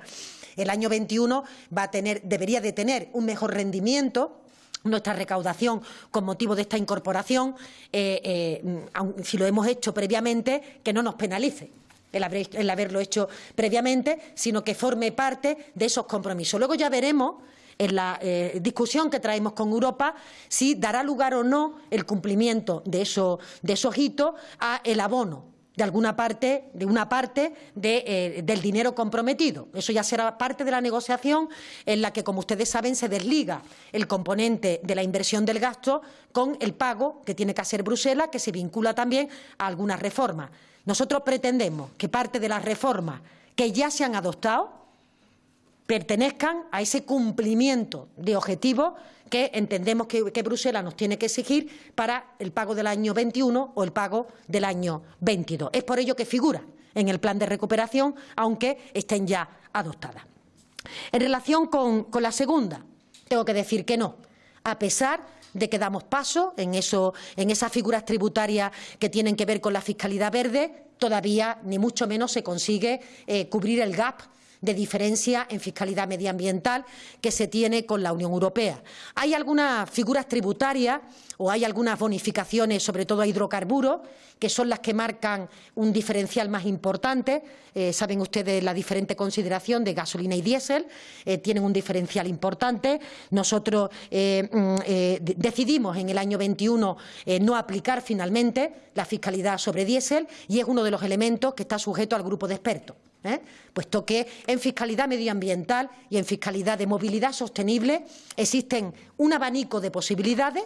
el año 21 va a tener, debería de tener un mejor rendimiento nuestra recaudación con motivo de esta incorporación, eh, eh, si lo hemos hecho previamente, que no nos penalice. El, haberlo hecho previamente, sino que forme parte de esos compromisos. Luego ya veremos en la eh, discusión que traemos con Europa si dará lugar o no el cumplimiento de, eso, de esos hitos a el abono de alguna parte, de una parte eh, del dinero comprometido. Eso ya será parte de la negociación en la que, como ustedes saben, se desliga el componente de la inversión del gasto con el pago que tiene que hacer Bruselas, que se vincula también a algunas reformas. Nosotros pretendemos que parte de las reformas que ya se han adoptado pertenezcan a ese cumplimiento de objetivos que entendemos que, Bruselas nos tiene que exigir para el pago del año 21 o el pago del año 22. Es por ello que figura en el plan de recuperación, aunque estén ya adoptadas. En relación con, la segunda, tengo que decir que no, a pesar de que damos paso en, eso, en esas figuras tributarias que tienen que ver con la fiscalidad verde, todavía ni mucho menos se consigue eh, cubrir el gap de diferencia en fiscalidad medioambiental que se tiene con la Unión Europea. Hay algunas figuras tributarias o hay algunas bonificaciones, sobre todo a hidrocarburos, que son las que marcan un diferencial más importante. Eh, saben ustedes la diferente consideración de gasolina y diésel, eh, tienen un diferencial importante. Nosotros eh, mm, decidimos en el año 21 no aplicar finalmente la fiscalidad sobre diésel y es uno de los elementos que está sujeto al grupo de expertos. ¿Eh? puesto que en fiscalidad medioambiental y en fiscalidad de movilidad sostenible existen un abanico de posibilidades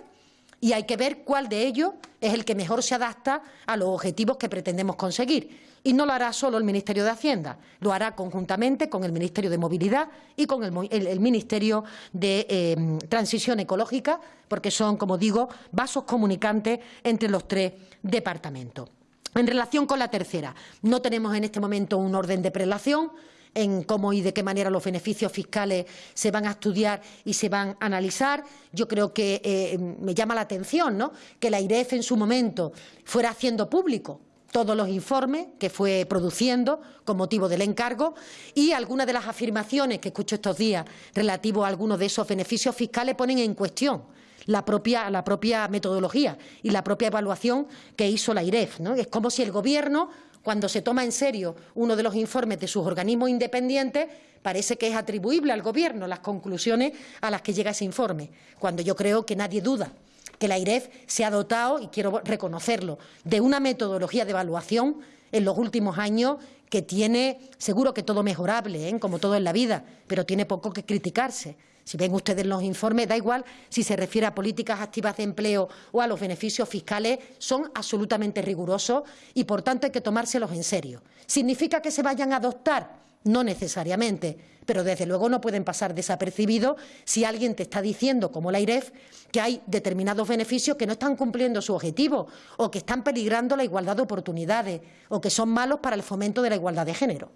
y hay que ver cuál de ellos es el que mejor se adapta a los objetivos que pretendemos conseguir. Y no lo hará solo el Ministerio de Hacienda, lo hará conjuntamente con el Ministerio de Movilidad y con el, Ministerio de eh, Transición Ecológica, porque son, como digo, vasos comunicantes entre los tres departamentos. En relación con la tercera, no tenemos en este momento un orden de prelación en cómo y de qué manera los beneficios fiscales se van a estudiar y se van a analizar. Yo creo que eh, me llama la atención ¿no? que la IREF en su momento fuera haciendo público todos los informes que fue produciendo con motivo del encargo y algunas de las afirmaciones que escucho estos días relativos a algunos de esos beneficios fiscales ponen en cuestión la propia, la propia metodología y la propia evaluación que hizo la IREF. Es como si el Gobierno, cuando se toma en serio uno de los informes de sus organismos independientes, parece que es atribuible al Gobierno las conclusiones a las que llega ese informe, cuando yo creo que nadie duda que la IREF se ha dotado, y quiero reconocerlo, de una metodología de evaluación en los últimos años que tiene, seguro que todo mejorable, ¿eh? como todo en la vida, pero tiene poco que criticarse. Si ven ustedes los informes, da igual si se refiere a políticas activas de empleo o a los beneficios fiscales, son absolutamente rigurosos y, por tanto, hay que tomárselos en serio. ¿Significa que se vayan a adoptar? No necesariamente, pero desde luego no pueden pasar desapercibidos si alguien te está diciendo, como la IREF, que hay determinados beneficios que no están cumpliendo su objetivo o que están peligrando la igualdad de oportunidades o que son malos para el fomento de la igualdad de género.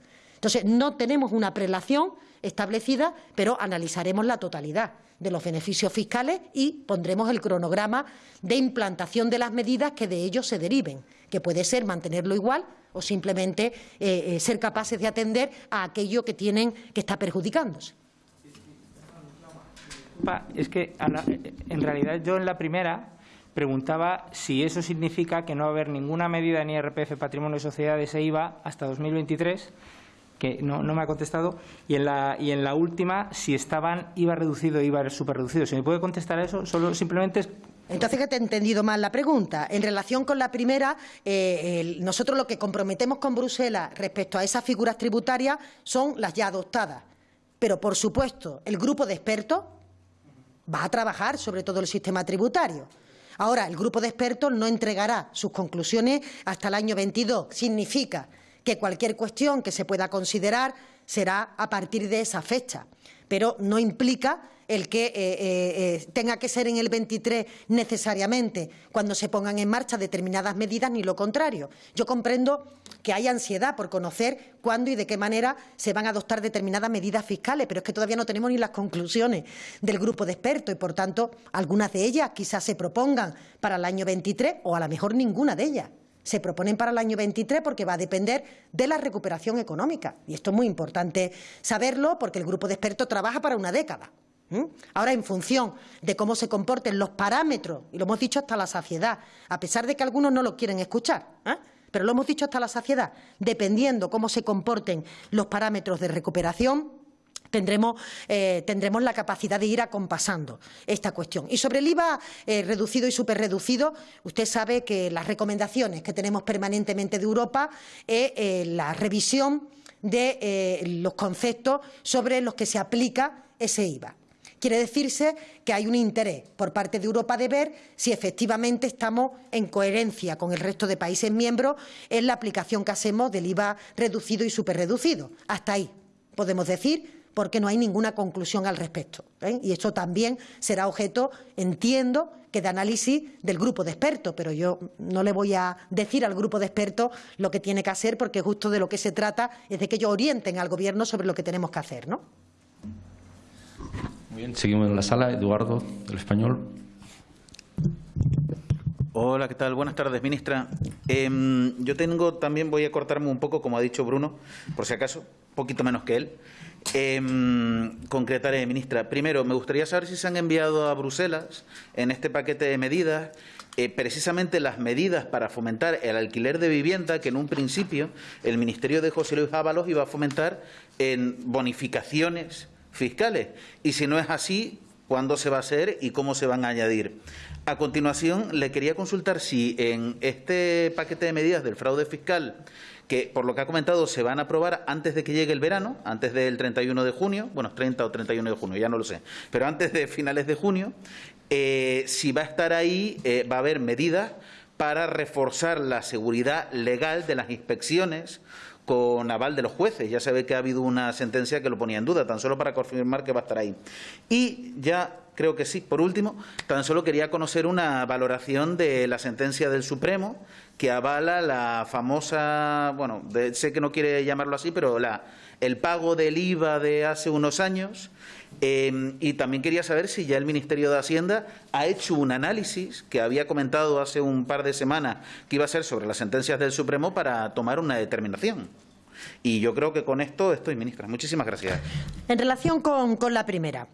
Entonces, no tenemos una prelación establecida, pero analizaremos la totalidad de los beneficios fiscales y pondremos el cronograma de implantación de las medidas que de ellos se deriven, que puede ser mantenerlo igual o simplemente eh, eh, ser capaces de atender a aquello que tienen que está perjudicándose. Es que en realidad yo en la primera preguntaba si eso significa que no va a haber ninguna medida en IRPF Patrimonio y Sociedades e IVA hasta 2023 que no, me ha contestado, y en, la, y en la última, si estaban IVA reducido IVA super reducido. Si me puede contestar a eso, solo simplemente es entonces que te he entendido mal la pregunta. En relación con la primera, eh, nosotros lo que comprometemos con Bruselas respecto a esas figuras tributarias son las ya adoptadas. Pero, por supuesto, el grupo de expertos va a trabajar sobre todo el sistema tributario. Ahora, el grupo de expertos no entregará sus conclusiones hasta el año 22. Significa que cualquier cuestión que se pueda considerar será a partir de esa fecha. pero no implica el que eh, eh, eh, tenga que ser en el 23 necesariamente cuando se pongan en marcha determinadas medidas, ni lo contrario. Yo comprendo que hay ansiedad por conocer cuándo y de qué manera se van a adoptar determinadas medidas fiscales, pero es que todavía no tenemos ni las conclusiones del grupo de expertos y, por tanto, algunas de ellas quizás se propongan para el año 23 o a lo mejor ninguna de ellas se proponen para el año 23 porque va a depender de la recuperación económica. Y esto es muy importante saberlo porque el grupo de expertos trabaja para una década. Ahora, en función de cómo se comporten los parámetros, y lo hemos dicho hasta la saciedad, a pesar de que algunos no lo quieren escuchar, ¿eh? pero lo hemos dicho hasta la saciedad, dependiendo cómo se comporten los parámetros de recuperación, Tendremos, eh, tendremos, la capacidad de ir acompasando esta cuestión. Y sobre el IVA eh, reducido y superreducido, usted sabe que las recomendaciones que tenemos permanentemente de Europa es la revisión de los conceptos sobre los que se aplica ese IVA. Quiere decirse que hay un interés por parte de Europa de ver si efectivamente estamos en coherencia con el resto de países miembros en la aplicación que hacemos del IVA reducido y superreducido. Hasta ahí podemos decir porque no hay ninguna conclusión al respecto. ¿eh? Y eso también será objeto, entiendo, que de análisis del grupo de expertos, pero yo no le voy a decir al grupo de expertos lo que tiene que hacer, porque justo de lo que se trata es de que ellos orienten al Gobierno sobre lo que tenemos que hacer. ¿no? bien, seguimos en la sala. Eduardo, del Español. Hola, ¿qué tal? Buenas tardes, ministra. Em, yo tengo, también voy a cortarme un poco, como ha dicho Bruno, por si acaso, un poquito menos que él. Eh, concretaré, ministra. Primero, me gustaría saber si se han enviado a Bruselas en este paquete de medidas eh, precisamente las medidas para fomentar el alquiler de vivienda que en un principio el Ministerio de José Luis Ábalos iba a fomentar en bonificaciones fiscales. Y si no es así, ¿cuándo se va a hacer y cómo se van a añadir? A continuación, le quería consultar si en este paquete de medidas del fraude fiscal que por lo que ha comentado se van a aprobar antes de que llegue el verano, antes del 31 de junio, bueno, 30 o 31 de junio, ya no lo sé, pero antes de finales de junio, eh, si va a estar ahí, eh, va a haber medidas para reforzar la seguridad legal de las inspecciones con aval de los jueces. Ya se que ha habido una sentencia que lo ponía en duda, tan solo para confirmar que va a estar ahí. Y ya creo que sí, por último, tan solo quería conocer una valoración de la sentencia del Supremo que avala la famosa, bueno, sé que no quiere llamarlo así, pero la, el pago del IVA de hace unos años. Eh, y también quería saber si ya el Ministerio de Hacienda ha hecho un análisis que había comentado hace un par de semanas que iba a ser sobre las sentencias del Supremo para tomar una determinación. Y yo creo que con esto estoy, ministra. Muchísimas gracias. En relación con, con la primera,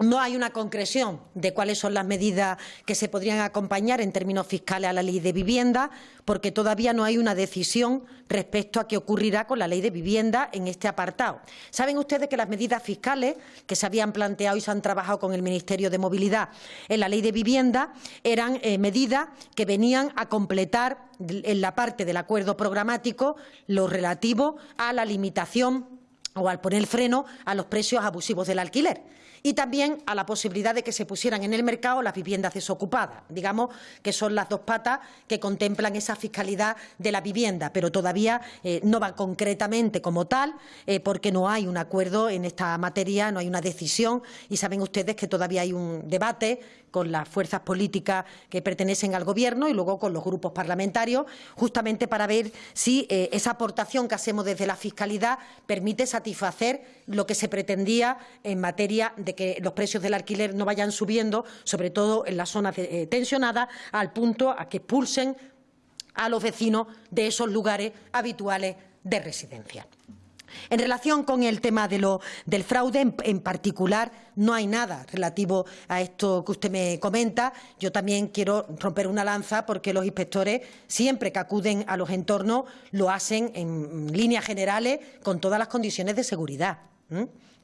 no hay una concreción de cuáles son las medidas que se podrían acompañar en términos fiscales a la ley de vivienda, porque todavía no hay una decisión respecto a qué ocurrirá con la ley de vivienda en este apartado. Saben ustedes que las medidas fiscales que se habían planteado y se han trabajado con el Ministerio de Movilidad en la ley de vivienda eran eh, medidas que venían a completar en la parte del acuerdo programático lo relativo a la limitación o al poner freno a los precios abusivos del alquiler y también a la posibilidad de que se pusieran en el mercado las viviendas desocupadas. Digamos que son las dos patas que contemplan esa fiscalidad de la vivienda, pero todavía eh, no va concretamente como tal, eh, porque no hay un acuerdo en esta materia, no hay una decisión y saben ustedes que todavía hay un debate con las fuerzas políticas que pertenecen al Gobierno y luego con los grupos parlamentarios, justamente para ver si eh, esa aportación que hacemos desde la fiscalidad permite satisfacer lo que se pretendía en materia de que los precios del alquiler no vayan subiendo, sobre todo en las zonas eh, tensionadas, al punto a que expulsen a los vecinos de esos lugares habituales de residencia. En relación con el tema del fraude, en, particular, no hay nada relativo a esto que usted me comenta. Yo también quiero romper una lanza porque los inspectores, siempre que acuden a los entornos, lo hacen en líneas generales con todas las condiciones de seguridad.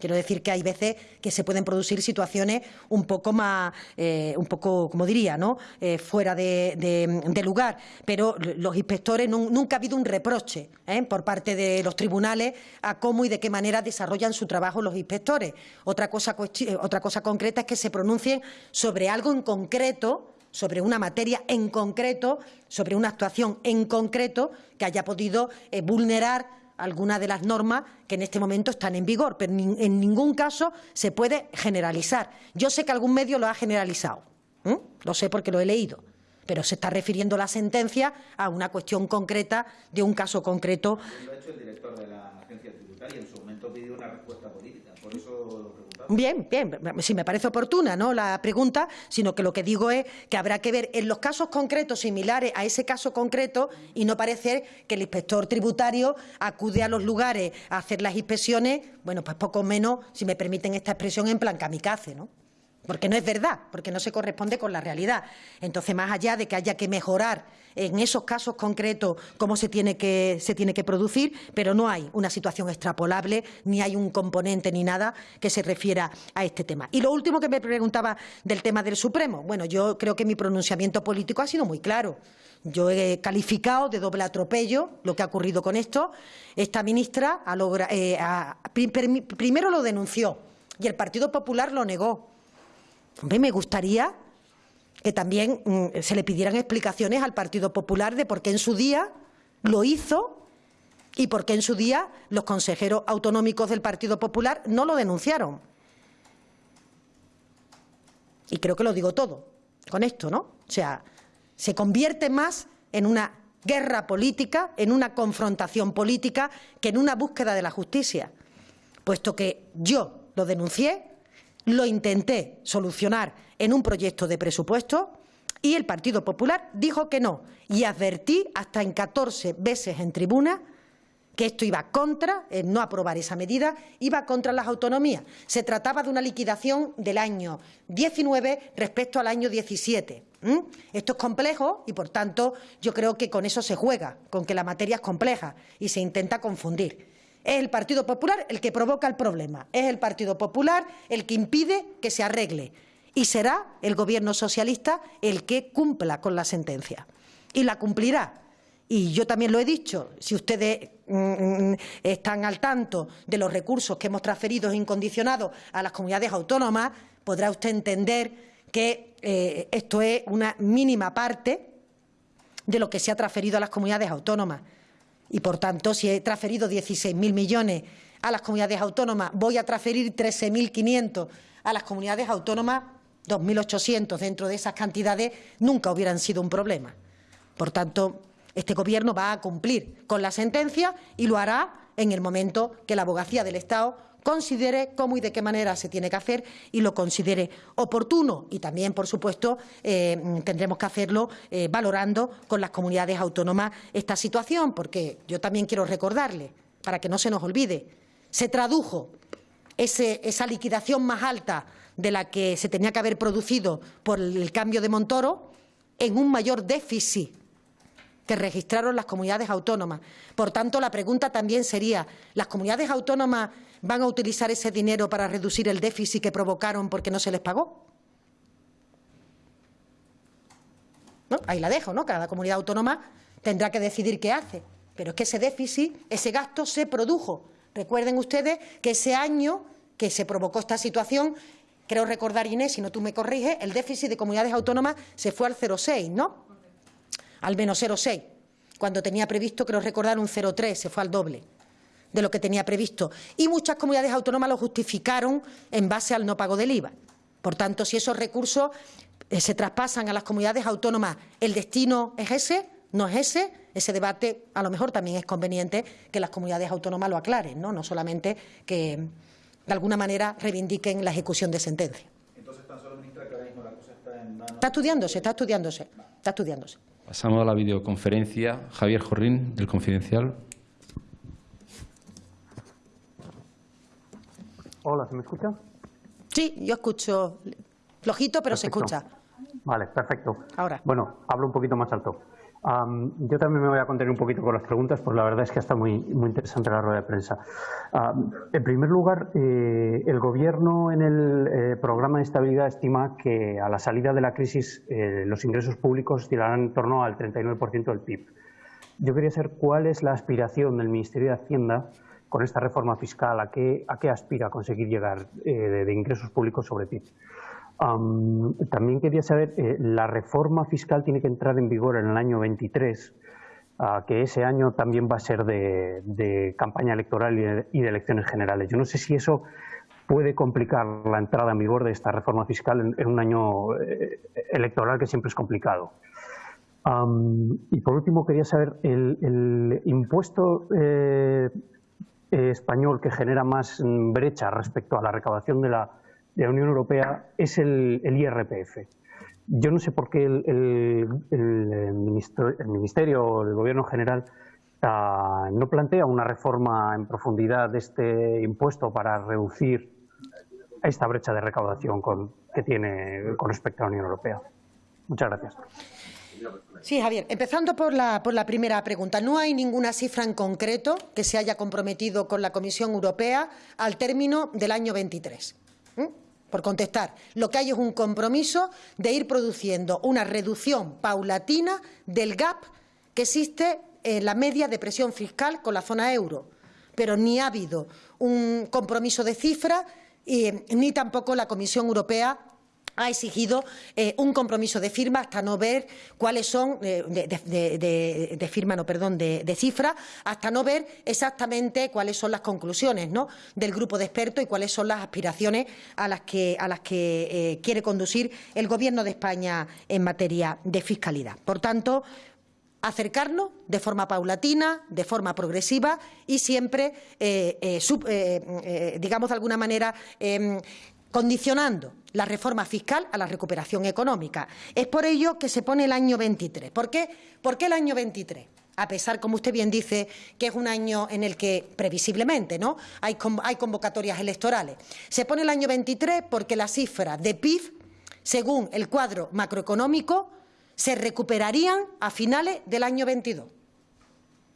Quiero decir que hay veces que se pueden producir situaciones un poco más, eh, un poco, como diría, ¿no? Eh, fuera de, lugar. Pero los inspectores nunca ha habido un reproche ¿eh? por parte de los tribunales a cómo y de qué manera desarrollan su trabajo los inspectores. Otra cosa, otra cosa concreta es que se pronuncien sobre algo en concreto sobre una materia en concreto, sobre una actuación en concreto que haya podido vulnerar algunas de las normas que en este momento están en vigor, pero en ningún caso se puede generalizar. Yo sé que algún medio lo ha generalizado, lo sé porque lo he leído, pero se está refiriendo la sentencia a una cuestión concreta de un caso concreto. Lo ha hecho el director de la agencia tributaria en su momento pidió una respuesta Bien, bien, si me parece oportuna ¿no? la pregunta, sino que lo que digo es que habrá que ver en los casos concretos similares a ese caso concreto y no parecer que el inspector tributario acude a los lugares a hacer las inspecciones, bueno, pues poco menos, si me permiten esta expresión, en plan kamikaze, ¿no? Porque no es verdad, porque no se corresponde con la realidad. Entonces, más allá de que haya que mejorar en esos casos concretos cómo se tiene que, se tiene que producir, pero no hay una situación extrapolable, ni hay un componente ni nada que se refiera a este tema. Y lo último que me preguntaba del tema del Supremo. Bueno, yo creo que mi pronunciamiento político ha sido muy claro. Yo he calificado de doble atropello lo que ha ocurrido con esto. Esta ministra eh, primero lo denunció y el Partido Popular lo negó Me gustaría que también mm, se le pidieran explicaciones al Partido Popular de por qué en su día lo hizo y por qué en su día los consejeros autonómicos del Partido Popular no lo denunciaron. Y creo que lo digo todo con esto, ¿no? O sea, se convierte más en una guerra política, en una confrontación política, que en una búsqueda de la justicia, puesto que yo lo denuncié, lo intenté solucionar en un proyecto de presupuesto y el Partido Popular dijo que no. Y advertí hasta en 14 veces en tribuna que esto iba contra, no aprobar esa medida, iba contra las autonomías. Se trataba de una liquidación del año 19 respecto al año 17. Esto es complejo y, por tanto, yo creo que con eso se juega, con que la materia es compleja y se intenta confundir. Es el Partido Popular el que provoca el problema, es el Partido Popular el que impide que se arregle y será el Gobierno socialista el que cumpla con la sentencia. Y la cumplirá. Y yo también lo he dicho, si ustedes mm, mm, están al tanto de los recursos que hemos transferido incondicionados a las comunidades autónomas, podrá usted entender que eh, esto es una mínima parte de lo que se ha transferido a las comunidades autónomas. Y, por tanto, si he transferido 16.000 millones a las comunidades autónomas, voy a transferir 13.500 a las comunidades autónomas, 2.800 dentro de esas cantidades nunca hubieran sido un problema. Por tanto, este Gobierno va a cumplir con la sentencia y lo hará en el momento que la abogacía del Estado considere cómo y de qué manera se tiene que hacer y lo considere oportuno. Y también, por supuesto, eh, tendremos que hacerlo eh, valorando con las comunidades autónomas esta situación, porque yo también quiero recordarle, para que no se nos olvide, se tradujo esa liquidación más alta de la que se tenía que haber producido por el cambio de Montoro en un mayor déficit que registraron las comunidades autónomas. Por tanto, la pregunta también sería, ¿las comunidades autónomas van a utilizar ese dinero para reducir el déficit que provocaron porque no se les pagó? Ahí la dejo, ¿no? Cada comunidad autónoma tendrá que decidir qué hace. Pero es que ese déficit, ese gasto se produjo. Recuerden ustedes que ese año que se provocó esta situación, creo recordar, Inés, si no tú me corriges, el déficit de comunidades autónomas se fue al 0,6, ¿no? Al menos 0,6. Cuando tenía previsto, creo recordar, un 0,3, se fue al doble de lo que tenía previsto. Y muchas comunidades autónomas lo justificaron en base al no pago del IVA. Por tanto, si esos recursos eh, se traspasan a las comunidades autónomas, ¿el destino es ese? ¿No es ese? Ese debate a lo mejor también es conveniente que las comunidades autónomas lo aclaren, no, no solamente que de alguna manera reivindiquen la ejecución de sentencia. Entonces, tan solo, ministra, que ahora mismo la cosa está en manos... Está estudiándose, está estudiándose, está estudiándose. Pasamos a la videoconferencia. Javier Jorrín, del Confidencial. Hola, ¿se me escucha? Sí, yo escucho flojito, pero se escucha. Vale, perfecto. Ahora. Bueno, hablo un poquito más alto. yo también me voy a contener un poquito con las preguntas, pues la verdad es que está muy, muy interesante la rueda de prensa. en primer lugar, eh, el Gobierno en el eh, programa de estabilidad estima que a la salida de la crisis eh, los ingresos públicos tirarán en torno al 39% del PIB. Yo quería saber cuál es la aspiración del Ministerio de Hacienda con esta reforma fiscal? ¿A qué, aspira a conseguir llegar eh, de, ingresos públicos sobre PIB? también quería saber, eh, la reforma fiscal tiene que entrar en vigor en el año 23. que ese año también va a ser de, campaña electoral y de, elecciones generales. Yo no sé si eso puede complicar la entrada en vigor de esta reforma fiscal en, un año eh, electoral que siempre es complicado. y por último, quería saber, el, impuesto español que genera más brecha respecto a la recaudación de la, Unión Europea es el IRPF. Yo no sé por qué el, Ministerio o el Gobierno general ah, no plantea una reforma en profundidad de este impuesto para reducir esta brecha de recaudación que tiene con respecto a la Unión Europea. Muchas gracias. Sí, Javier. Empezando por la, por la primera pregunta. No hay ninguna cifra en concreto que se haya comprometido con la Comisión Europea al término del año 23 por contestar. Lo que hay es un compromiso de ir produciendo una reducción paulatina del gap que existe en la media de presión fiscal con la zona euro. Pero ni ha habido un compromiso de cifra ni tampoco la Comisión Europea ha exigido eh, un compromiso de firma hasta no ver cuáles son eh, de, firma no perdón de, cifra hasta no ver exactamente cuáles son las conclusiones del grupo de expertos y cuáles son las aspiraciones a las que a las que eh, quiere conducir el Gobierno de España en materia de fiscalidad. Por tanto, acercarnos de forma paulatina, de forma progresiva y siempre, digamos de alguna manera, em, condicionando la reforma fiscal a la recuperación económica. Es por ello que se pone el año 23. ¿Por qué? ¿Por qué el año 23? a pesar, como usted bien dice, que es un año en el que, previsiblemente, ¿no? hay, convocatorias electorales. Se pone el año 23 porque la cifra de PIB, según el cuadro macroeconómico, se recuperarían a finales del año 22.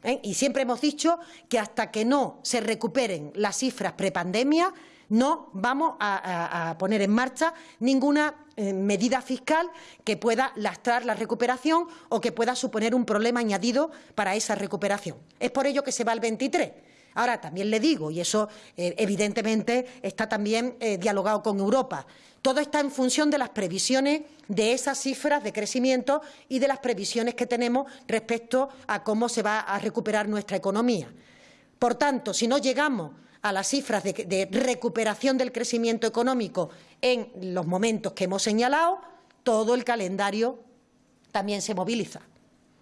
¿Eh? Y siempre hemos dicho que hasta que no se recuperen las cifras prepandemia, no vamos a, poner en marcha ninguna eh, medida fiscal que pueda lastrar la recuperación o que pueda suponer un problema añadido para esa recuperación. Es por ello que se va al 23. Ahora, también le digo, y eso eh, evidentemente está también eh, dialogado con Europa, todo está en función de las previsiones de esas cifras de crecimiento y de las previsiones que tenemos respecto a cómo se va a recuperar nuestra economía. Por tanto, si no llegamos a las cifras de, recuperación del crecimiento económico en los momentos que hemos señalado, todo el calendario también se moviliza.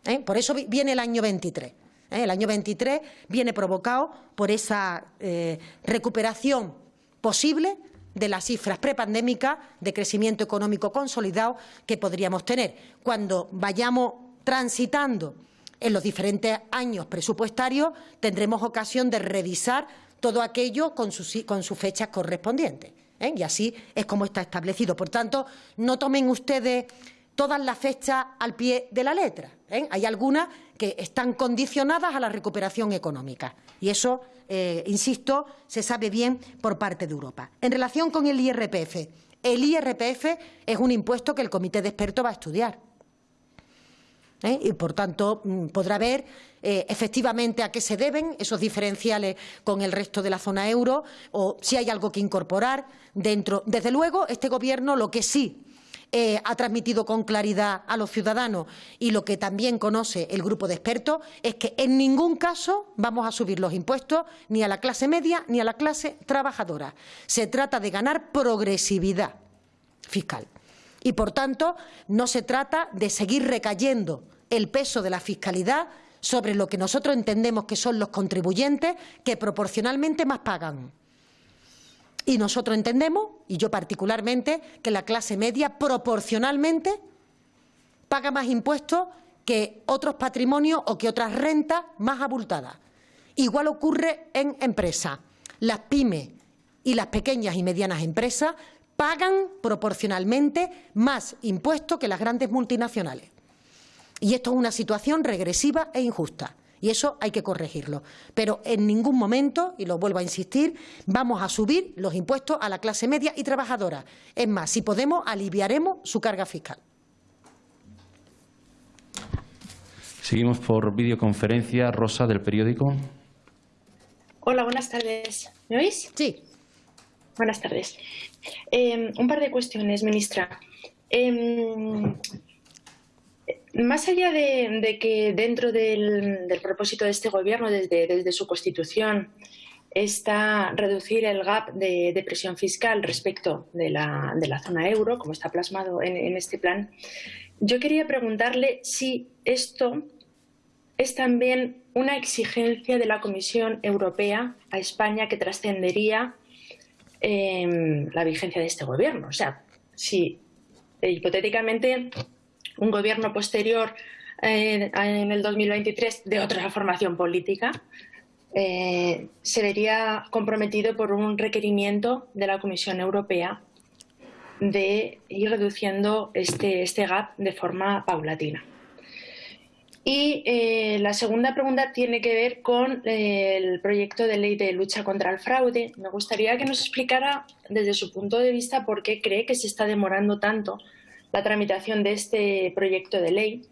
¿eh? Por eso viene el año 23. ¿eh? El año 23 viene provocado por esa eh, recuperación posible de las cifras prepandémicas de crecimiento económico consolidado que podríamos tener. Cuando vayamos transitando en los diferentes años presupuestarios, tendremos ocasión de revisar todo aquello con sus, con sus fechas correspondientes. ¿eh? Y así es como está establecido. Por tanto, no tomen ustedes todas las fechas al pie de la letra. ¿eh? Hay algunas que están condicionadas a la recuperación económica. Y eso, eh, insisto, se sabe bien por parte de Europa. En relación con el IRPF, el IRPF es un impuesto que el comité de expertos va a estudiar. ¿Eh? y, por tanto, mm, podrá ver eh, efectivamente a qué se deben esos diferenciales con el resto de la zona euro o si hay algo que incorporar dentro. Desde luego, este Gobierno lo que sí eh, ha transmitido con claridad a los ciudadanos y lo que también conoce el grupo de expertos es que en ningún caso vamos a subir los impuestos ni a la clase media ni a la clase trabajadora. Se trata de ganar progresividad fiscal y, por tanto, no se trata de seguir recayendo el peso de la fiscalidad sobre lo que nosotros entendemos que son los contribuyentes que proporcionalmente más pagan. Y nosotros entendemos, y yo particularmente, que la clase media proporcionalmente paga más impuestos que otros patrimonios o que otras rentas más abultadas. Igual ocurre en empresas. Las pymes y las pequeñas y medianas empresas pagan proporcionalmente más impuestos que las grandes multinacionales. Y esto es una situación regresiva e injusta. Y eso hay que corregirlo. Pero en ningún momento, y lo vuelvo a insistir, vamos a subir los impuestos a la clase media y trabajadora. Es más, si podemos, aliviaremos su carga fiscal. Seguimos por videoconferencia. Rosa, del periódico. Hola, buenas tardes. ¿Me oís? Sí. Buenas tardes. Em, un par de cuestiones, ministra. Em, Más allá de, que dentro del, propósito de este gobierno, desde, su constitución, está reducir el gap de, presión fiscal respecto de la, zona euro, como está plasmado en este plan, yo quería preguntarle si esto es también una exigencia de la Comisión Europea a España que trascendería em, la vigencia de este gobierno. O sea, si eh, hipotéticamente un gobierno posterior eh, en el 2023 de otra formación política eh, se vería comprometido por un requerimiento de la Comisión Europea de ir reduciendo este, este gap de forma paulatina. Y eh, la segunda pregunta tiene que ver con eh, el proyecto de ley de lucha contra el fraude. Me gustaría que nos explicara desde su punto de vista por qué cree que se está demorando tanto la tramitación de este proyecto de ley.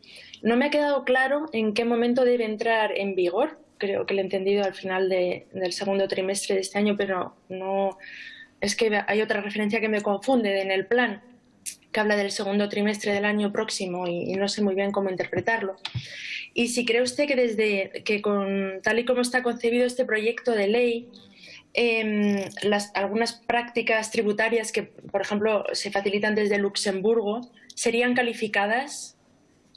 No me ha quedado claro en qué momento debe entrar en vigor. Creo que lo he entendido al final del segundo trimestre de este año, pero no es que hay otra referencia que me confunde en el plan que habla del segundo trimestre del año próximo y, no sé muy bien cómo interpretarlo. Y si cree usted que desde que con tal y como está concebido este proyecto de ley, em, las, algunas prácticas tributarias que, por ejemplo, se facilitan desde Luxemburgo, serían calificadas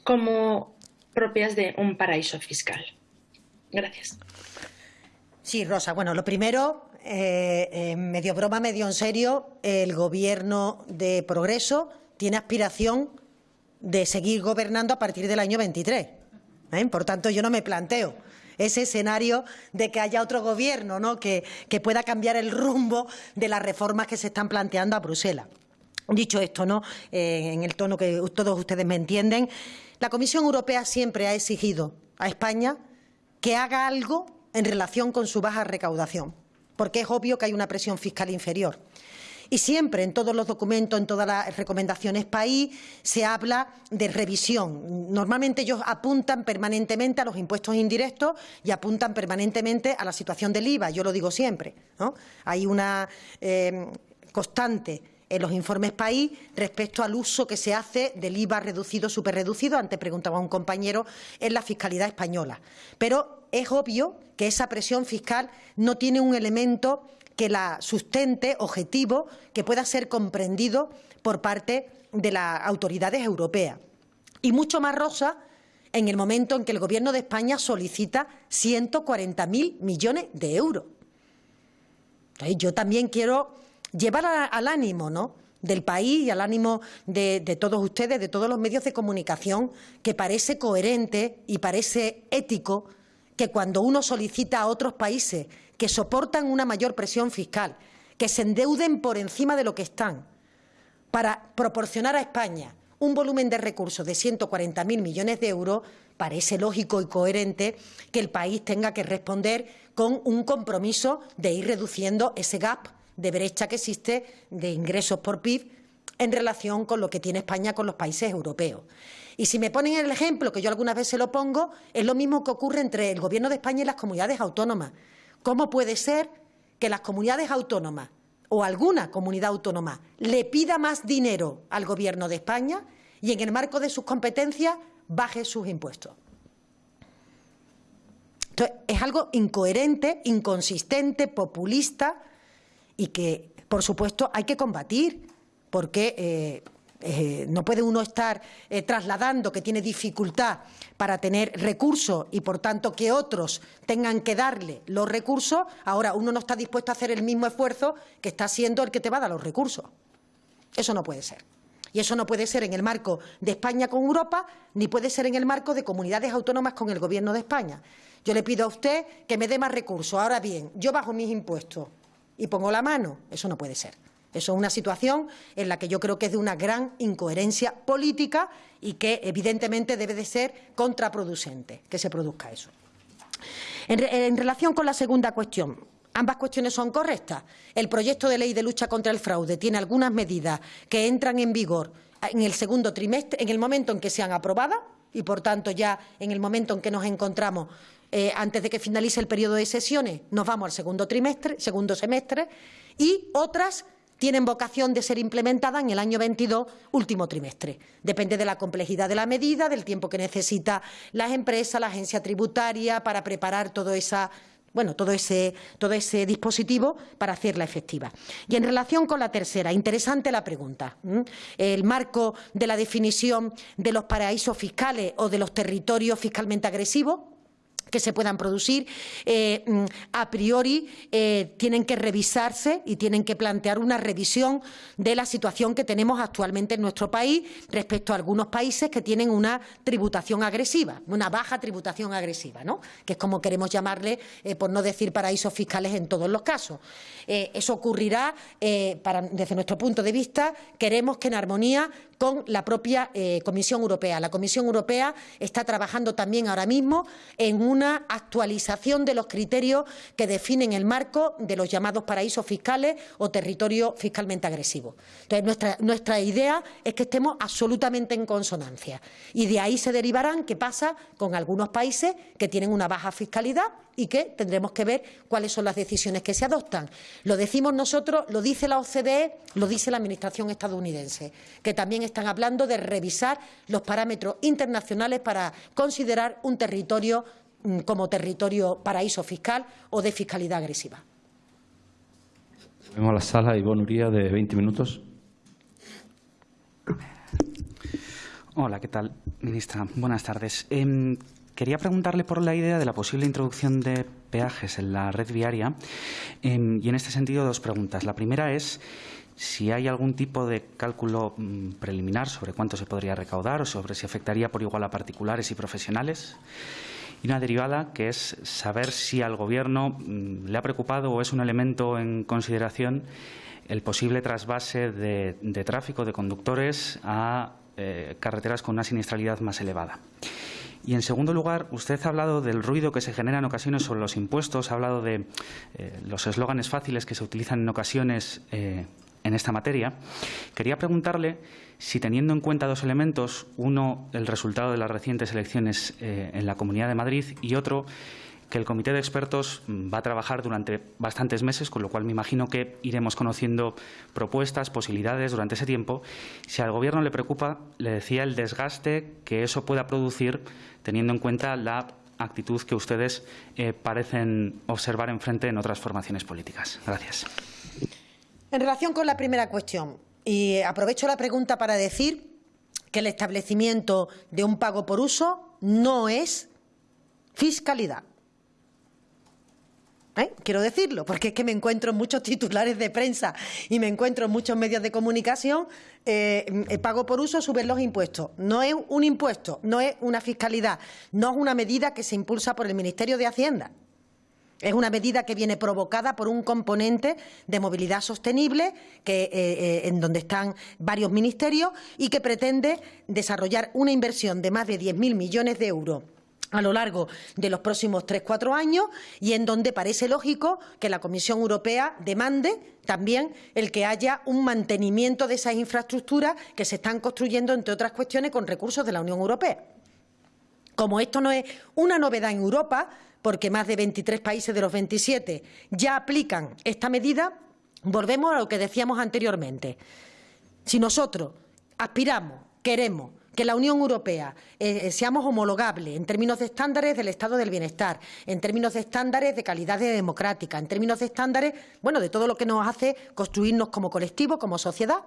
como propias de un paraíso fiscal. Gracias. Sí, Rosa. Bueno, lo primero, eh, eh, medio broma, medio en serio, el Gobierno de Progreso tiene aspiración de seguir gobernando a partir del año 23. ¿eh? Por tanto, yo no me planteo ese escenario de que haya otro gobierno ¿no? que, pueda cambiar el rumbo de las reformas que se están planteando a Bruselas. Dicho esto, ¿no? Eh, en el tono que todos ustedes me entienden, la Comisión Europea siempre ha exigido a España que haga algo en relación con su baja recaudación, porque es obvio que hay una presión fiscal inferior. Y siempre en todos los documentos, en todas las recomendaciones país, se habla de revisión. Normalmente ellos apuntan permanentemente a los impuestos indirectos y apuntan permanentemente a la situación del IVA. Yo lo digo siempre. Hay una eh, constante en los informes país respecto al uso que se hace del IVA reducido, superreducido, antes preguntaba un compañero, en la fiscalidad española. Pero es obvio que esa presión fiscal no tiene un elemento que la sustente objetivo que pueda ser comprendido por parte de las autoridades europeas. Y mucho más rosa en el momento en que el Gobierno de España solicita 140.000 millones de euros. yo también quiero llevar al ánimo ¿no? del país y al ánimo de, de todos ustedes, de todos los medios de comunicación, que parece coherente y parece ético que cuando uno solicita a otros países que soportan una mayor presión fiscal, que se endeuden por encima de lo que están, para proporcionar a España un volumen de recursos de 140.000 millones de euros, parece lógico y coherente que el país tenga que responder con un compromiso de ir reduciendo ese gap de brecha que existe de ingresos por PIB en relación con lo que tiene España con los países europeos. Y si me ponen el ejemplo, que yo algunas veces lo pongo, es lo mismo que ocurre entre el Gobierno de España y las comunidades autónomas. ¿Cómo puede ser que las comunidades autónomas o alguna comunidad autónoma le pida más dinero al Gobierno de España y en el marco de sus competencias baje sus impuestos? Entonces, es algo incoherente, inconsistente, populista y que, por supuesto, hay que combatir, porque eh, eh, no puede uno estar eh, trasladando que tiene dificultad para tener recursos y, por tanto, que otros tengan que darle los recursos. Ahora, uno no está dispuesto a hacer el mismo esfuerzo que está haciendo el que te va a dar los recursos. Eso no puede ser. Y eso no puede ser en el marco de España con Europa, ni puede ser en el marco de comunidades autónomas con el Gobierno de España. Yo le pido a usted que me dé más recursos. Ahora bien, yo bajo mis impuestos y pongo la mano. Eso no puede ser. Eso es una situación en la que yo creo que es de una gran incoherencia política y que evidentemente debe de ser contraproducente que se produzca eso. En, relación con la segunda cuestión, ambas cuestiones son correctas. El proyecto de ley de lucha contra el fraude tiene algunas medidas que entran en vigor en el segundo trimestre, en el momento en que sean aprobadas y, por tanto, ya en el momento en que nos encontramos eh, antes de que finalice el periodo de sesiones, nos vamos al segundo trimestre, segundo semestre, y otras tienen vocación de ser implementadas en el año 22, último trimestre. Depende de la complejidad de la medida, del tiempo que necesita las empresas, la agencia tributaria para preparar todo esa bueno, todo ese, todo ese dispositivo para hacerla efectiva. Y en relación con la tercera, interesante la pregunta. El marco de la definición de los paraísos fiscales o de los territorios fiscalmente agresivos que se puedan producir, eh, mm, a priori eh, tienen que revisarse y tienen que plantear una revisión de la situación que tenemos actualmente en nuestro país respecto a algunos países que tienen una tributación agresiva, una baja tributación agresiva, ¿no? que es como queremos llamarle, eh, por no decir paraísos fiscales en todos los casos. eso ocurrirá, desde nuestro punto de vista, queremos que en armonía con la propia Comisión Europea. La Comisión Europea está trabajando también ahora mismo en un una actualización de los criterios que definen el marco de los llamados paraísos fiscales o territorio fiscalmente agresivo. Entonces, nuestra, nuestra idea es que estemos absolutamente en consonancia y de ahí se derivarán qué pasa con algunos países que tienen una baja fiscalidad y que tendremos que ver cuáles son las decisiones que se adoptan. Lo decimos nosotros, lo dice la OCDE, lo dice la Administración estadounidense, que también están hablando de revisar los parámetros internacionales para considerar un territorio Mm, como territorio paraíso fiscal o de fiscalidad agresiva. Vemos la sala Ivonne Uría de 20 minutos. Hola, ¿qué tal, ministra? Buenas tardes. Em, quería preguntarle por la idea de la posible introducción de peajes en la red viaria em, y en este sentido dos preguntas. La primera es si hay algún tipo de cálculo mm, preliminar sobre cuánto se podría recaudar o sobre si afectaría por igual a particulares y profesionales y una derivada que es saber si al Gobierno mm, le ha preocupado o es un elemento en consideración el posible trasvase de, tráfico de conductores a eh, carreteras con una siniestralidad más elevada. Y en segundo lugar, usted ha hablado del ruido que se genera en ocasiones sobre los impuestos, ha hablado de eh, los eslóganes fáciles que se utilizan en ocasiones eh, en esta materia. Quería preguntarle si teniendo en cuenta dos elementos, uno, el resultado de las recientes elecciones eh, en la Comunidad de Madrid y otro, que el comité de expertos va a trabajar durante bastantes meses, con lo cual me imagino que iremos conociendo propuestas, posibilidades durante ese tiempo. Si al Gobierno le preocupa, le decía, el desgaste que eso pueda producir, teniendo en cuenta la actitud que ustedes eh, parecen observar enfrente en otras formaciones políticas. Gracias. En relación con la primera cuestión, y aprovecho la pregunta para decir que el establecimiento de un pago por uso no es fiscalidad. ¿Eh? Quiero decirlo, porque es que me encuentro en muchos titulares de prensa y me encuentro en muchos medios de comunicación. Eh, el pago por uso, suben los impuestos. No es un impuesto, no es una fiscalidad, no es una medida que se impulsa por el Ministerio de Hacienda. Es una medida que viene provocada por un componente de movilidad sostenible que, eh, eh, en donde están varios ministerios y que pretende desarrollar una inversión de más de 10.000 millones de euros a lo largo de los próximos tres, cuatro años y en donde parece lógico que la Comisión Europea demande también el que haya un mantenimiento de esas infraestructuras que se están construyendo, entre otras cuestiones, con recursos de la Unión Europea. Como esto no es una novedad en Europa, porque más de 23 países de los 27 ya aplican esta medida, volvemos a lo que decíamos anteriormente. Si nosotros aspiramos, queremos que la Unión Europea eh, eh, seamos homologables en términos de estándares del estado del bienestar, en términos de estándares de calidad democrática, en términos de estándares, bueno, de todo lo que nos hace construirnos como colectivo, como sociedad.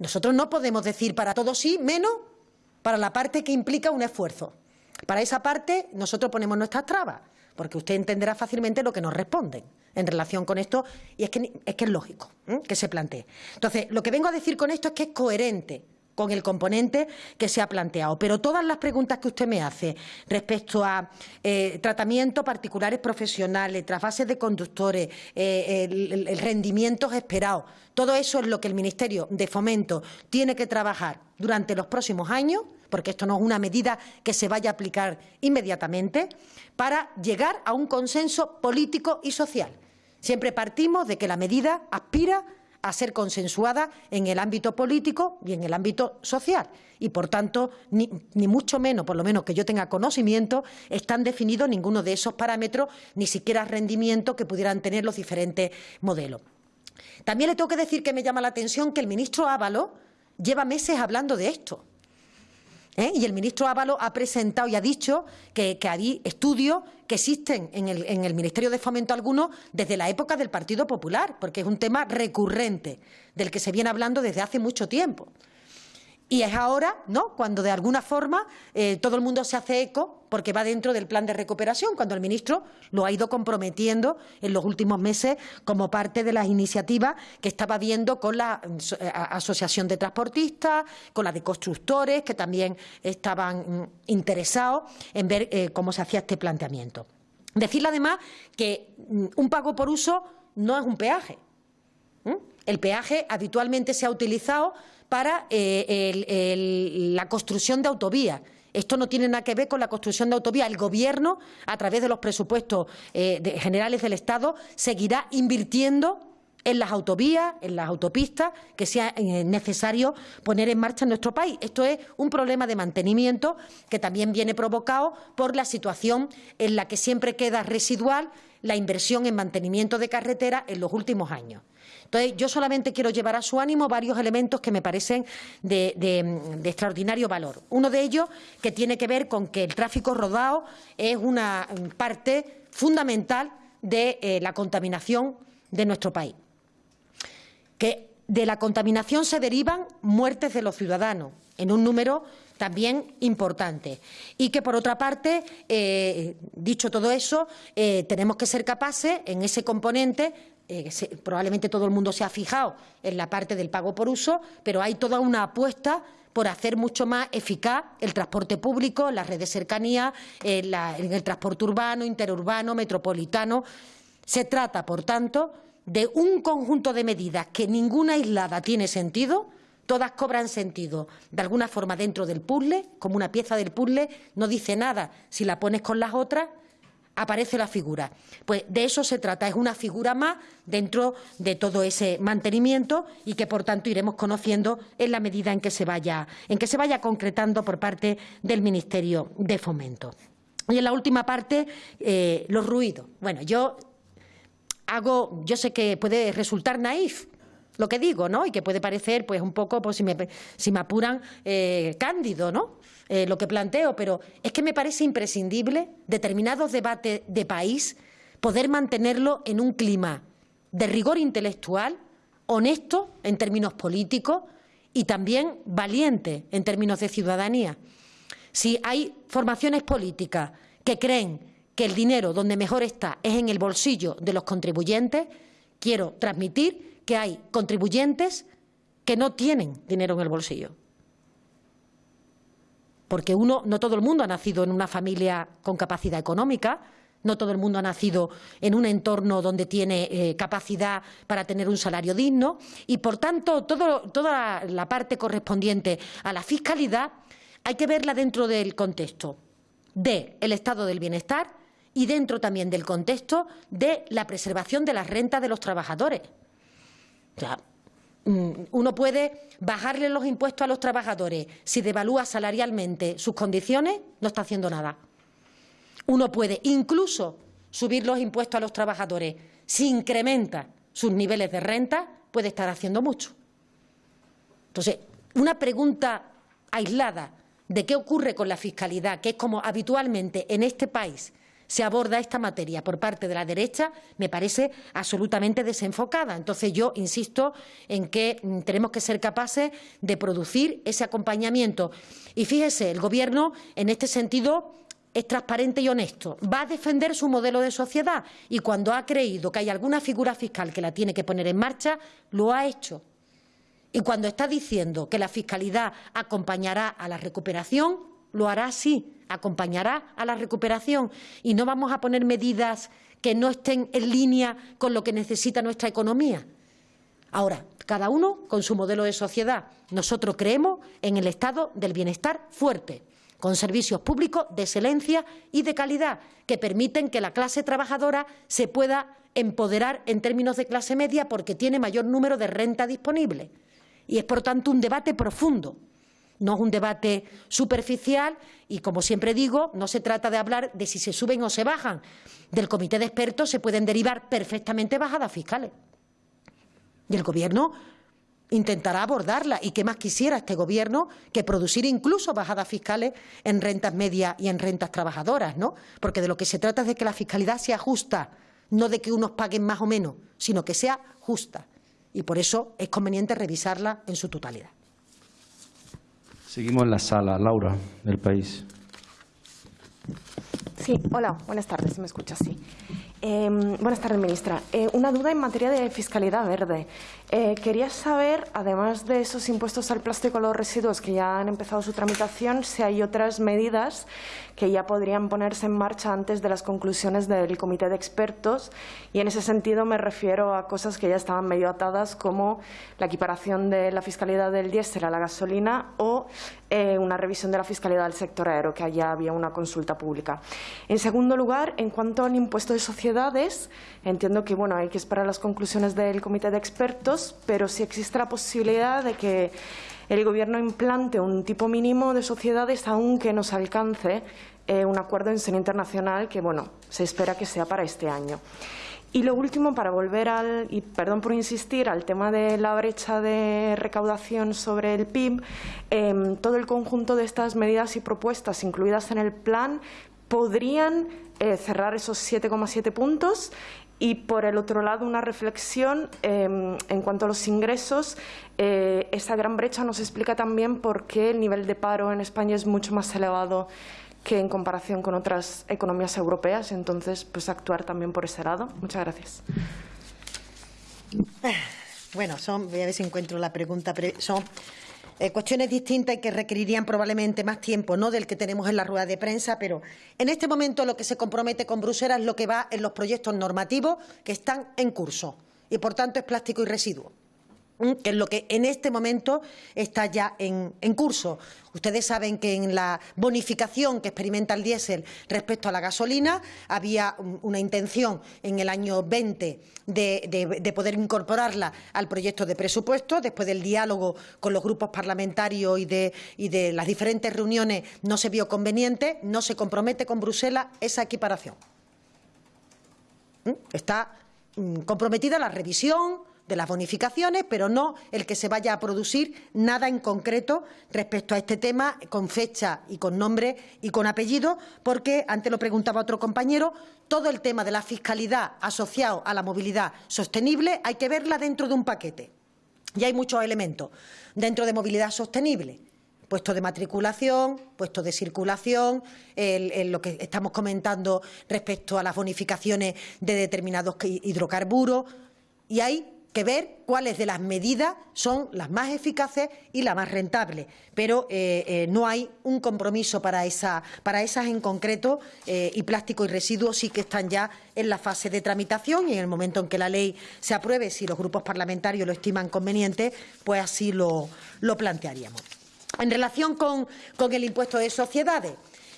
Nosotros no podemos decir para todos sí, menos para la parte que implica un esfuerzo. Para esa parte nosotros ponemos nuestras trabas porque usted entenderá fácilmente lo que nos responden en relación con esto y es que es, que es lógico que se plantee. Entonces, lo que vengo a decir con esto es que es coherente con el componente que se ha planteado. Pero todas las preguntas que usted me hace respecto a eh, tratamientos particulares profesionales, trasvases de conductores, eh, el, rendimiento esperado, todo eso es lo que el Ministerio de Fomento tiene que trabajar durante los próximos años, porque esto no es una medida que se vaya a aplicar inmediatamente, para llegar a un consenso político y social. Siempre partimos de que la medida aspira a ser consensuada en el ámbito político y en el ámbito social. Y, por tanto, ni, mucho menos, por lo menos que yo tenga conocimiento, están definidos ninguno de esos parámetros, ni siquiera rendimiento que pudieran tener los diferentes modelos. También le tengo que decir que me llama la atención que el ministro Ávalo lleva meses hablando de esto. ¿Eh? Y el ministro Ávalo ha presentado y ha dicho que, hay estudios que existen en el, en el, Ministerio de Fomento algunos desde la época del Partido Popular, porque es un tema recurrente del que se viene hablando desde hace mucho tiempo. Y es ahora, ¿no?, cuando de alguna forma eh, todo el mundo se hace eco, porque va dentro del plan de recuperación, cuando el ministro lo ha ido comprometiendo en los últimos meses como parte de las iniciativas que estaba viendo con la eh, Asociación de Transportistas, con la de constructores, que también estaban mm, interesados en ver eh, cómo se hacía este planteamiento. Decirle además que mm, un pago por uso no es un peaje. El peaje habitualmente se ha utilizado para eh, la construcción de autovías. Esto no tiene nada que ver con la construcción de autovías. El Gobierno, a través de los presupuestos eh, generales del Estado, seguirá invirtiendo en las autovías, en las autopistas que sea eh, necesario poner en marcha en nuestro país. Esto es un problema de mantenimiento que también viene provocado por la situación en la que siempre queda residual la inversión en mantenimiento de carretera en los últimos años. Entonces, yo solamente quiero llevar a su ánimo varios elementos que me parecen de, extraordinario valor. Uno de ellos que tiene que ver con que el tráfico rodado es una parte fundamental de eh, la contaminación de nuestro país. Que de la contaminación se derivan muertes de los ciudadanos en un número también importante. Y que, por otra parte, eh, dicho todo eso, eh, tenemos que ser capaces, en ese componente, eh, probablemente todo el mundo se ha fijado en la parte del pago por uso, pero hay toda una apuesta por hacer mucho más eficaz el transporte público, las redes de cercanía, en, el transporte urbano, interurbano, metropolitano. Se trata, por tanto, de un conjunto de medidas que ninguna aislada tiene sentido, todas cobran sentido. De alguna forma dentro del puzzle, como una pieza del puzzle, no dice nada. Si la pones con las otras aparece la figura. Pues de eso se trata, es una figura más dentro de todo ese mantenimiento y que por tanto iremos conociendo en la medida en que se vaya, en que se vaya concretando por parte del Ministerio de Fomento. Y en la última parte, eh, los ruidos. Bueno, yo hago, yo sé que puede resultar naif, lo que digo, ¿no? Y que puede parecer, pues, un poco, pues, si me, si me apuran, eh, cándido, ¿no? Eh, lo que planteo, pero es que me parece imprescindible determinados debates de país poder mantenerlo en un clima de rigor intelectual, honesto en términos políticos y también valiente en términos de ciudadanía. Si hay formaciones políticas que creen que el dinero donde mejor está es en el bolsillo de los contribuyentes, quiero transmitir que hay contribuyentes que no tienen dinero en el bolsillo porque uno, no todo el mundo ha nacido en una familia con capacidad económica, no todo el mundo ha nacido en un entorno donde tiene eh, capacidad para tener un salario digno y, por tanto, toda la parte correspondiente a la fiscalidad hay que verla dentro del contexto del estado del bienestar y dentro también del contexto de la preservación de las rentas de los trabajadores. Mm, uno puede bajarle los impuestos a los trabajadores si devalúa salarialmente sus condiciones, no está haciendo nada. Uno puede incluso subir los impuestos a los trabajadores si incrementa sus niveles de renta, puede estar haciendo mucho. Entonces, una pregunta aislada de qué ocurre con la fiscalidad, que es como habitualmente en este país se aborda esta materia por parte de la derecha me parece absolutamente desenfocada. Entonces yo insisto en que mm, tenemos que ser capaces de producir ese acompañamiento. Y fíjese, el Gobierno en este sentido es transparente y honesto, va a defender su modelo de sociedad y cuando ha creído que hay alguna figura fiscal que la tiene que poner en marcha, lo ha hecho. Y cuando está diciendo que la fiscalidad acompañará a la recuperación, lo hará así acompañará a la recuperación y no vamos a poner medidas que no estén en línea con lo que necesita nuestra economía. Ahora, cada uno con su modelo de sociedad. Nosotros creemos en el estado del bienestar fuerte, con servicios públicos de excelencia y de calidad, que permiten que la clase trabajadora se pueda empoderar en términos de clase media porque tiene mayor número de renta disponible. Y es, por tanto, un debate profundo no es un debate superficial y, como siempre digo, no se trata de hablar de si se suben o se bajan. Del comité de expertos se pueden derivar perfectamente bajadas fiscales. Y el Gobierno intentará abordarla. ¿Y qué más quisiera este Gobierno que producir incluso bajadas fiscales en rentas medias y en rentas trabajadoras? ¿no? Porque de lo que se trata es de que la fiscalidad sea justa, no de que unos paguen más o menos, sino que sea justa. Y por eso es conveniente revisarla en su totalidad. Seguimos en la sala. Laura, del país. Sí, hola, buenas tardes, me escucha, sí. Eh, buenas tardes, ministra. Eh, una duda en materia de fiscalidad verde. Eh, quería saber, además de esos impuestos al plástico y los residuos que ya han empezado su tramitación, si hay otras medidas que ya podrían ponerse en marcha antes de las conclusiones del comité de expertos. Y en ese sentido me refiero a cosas que ya estaban medio atadas, como la equiparación de la fiscalidad del diésel a la gasolina o eh, una revisión de la fiscalidad del sector aéreo, que allá había una consulta pública. En segundo lugar, en cuanto al impuesto de sociedades, entiendo que bueno, hay que esperar las conclusiones del comité de expertos, pero si existe la posibilidad de que el Gobierno implante un tipo mínimo de sociedades, aunque nos alcance eh, un acuerdo en seno internacional que bueno, se espera que sea para este año. Y lo último, para volver al, y perdón por insistir, al tema de la brecha de recaudación sobre el PIB, em, todo el conjunto de estas medidas y propuestas incluidas en el plan podrían eh, cerrar esos 7,7 puntos y, por el otro lado, una reflexión em, en cuanto a los ingresos. Eh, esa gran brecha nos explica también por qué el nivel de paro en España es mucho más elevado que en comparación con otras economías europeas. Entonces, pues actuar también por ese lado. Muchas gracias. Bueno, son, voy a ver si encuentro la pregunta. Son eh, cuestiones distintas y que requerirían probablemente más tiempo, no del que tenemos en la rueda de prensa, pero en este momento lo que se compromete con Bruselas es lo que va en los proyectos normativos que están en curso y, por tanto, es plástico y residuo que es lo que en este momento está ya en, curso. Ustedes saben que en la bonificación que experimenta el diésel respecto a la gasolina había una intención en el año 20 de, poder incorporarla al proyecto de presupuesto. Después del diálogo con los grupos parlamentarios y de, y de las diferentes reuniones no se vio conveniente, no se compromete con Bruselas esa equiparación. ¿Mm? Está mm, comprometida la revisión de las bonificaciones, pero no el que se vaya a producir nada en concreto respecto a este tema con fecha y con nombre y con apellido, porque, antes lo preguntaba otro compañero, todo el tema de la fiscalidad asociado a la movilidad sostenible hay que verla dentro de un paquete. Y hay muchos elementos dentro de movilidad sostenible puesto de matriculación, puesto de circulación, lo que estamos comentando respecto a las bonificaciones de determinados hidrocarburos. Y hay que ver cuáles de las medidas son las más eficaces y las más rentables. Pero eh, eh, no hay un compromiso para, esa, para esas en concreto eh, y plástico y residuos sí que están ya en la fase de tramitación y en el momento en que la ley se apruebe, si los grupos parlamentarios lo estiman conveniente, pues así lo, plantearíamos. En relación con, con el impuesto de sociedades,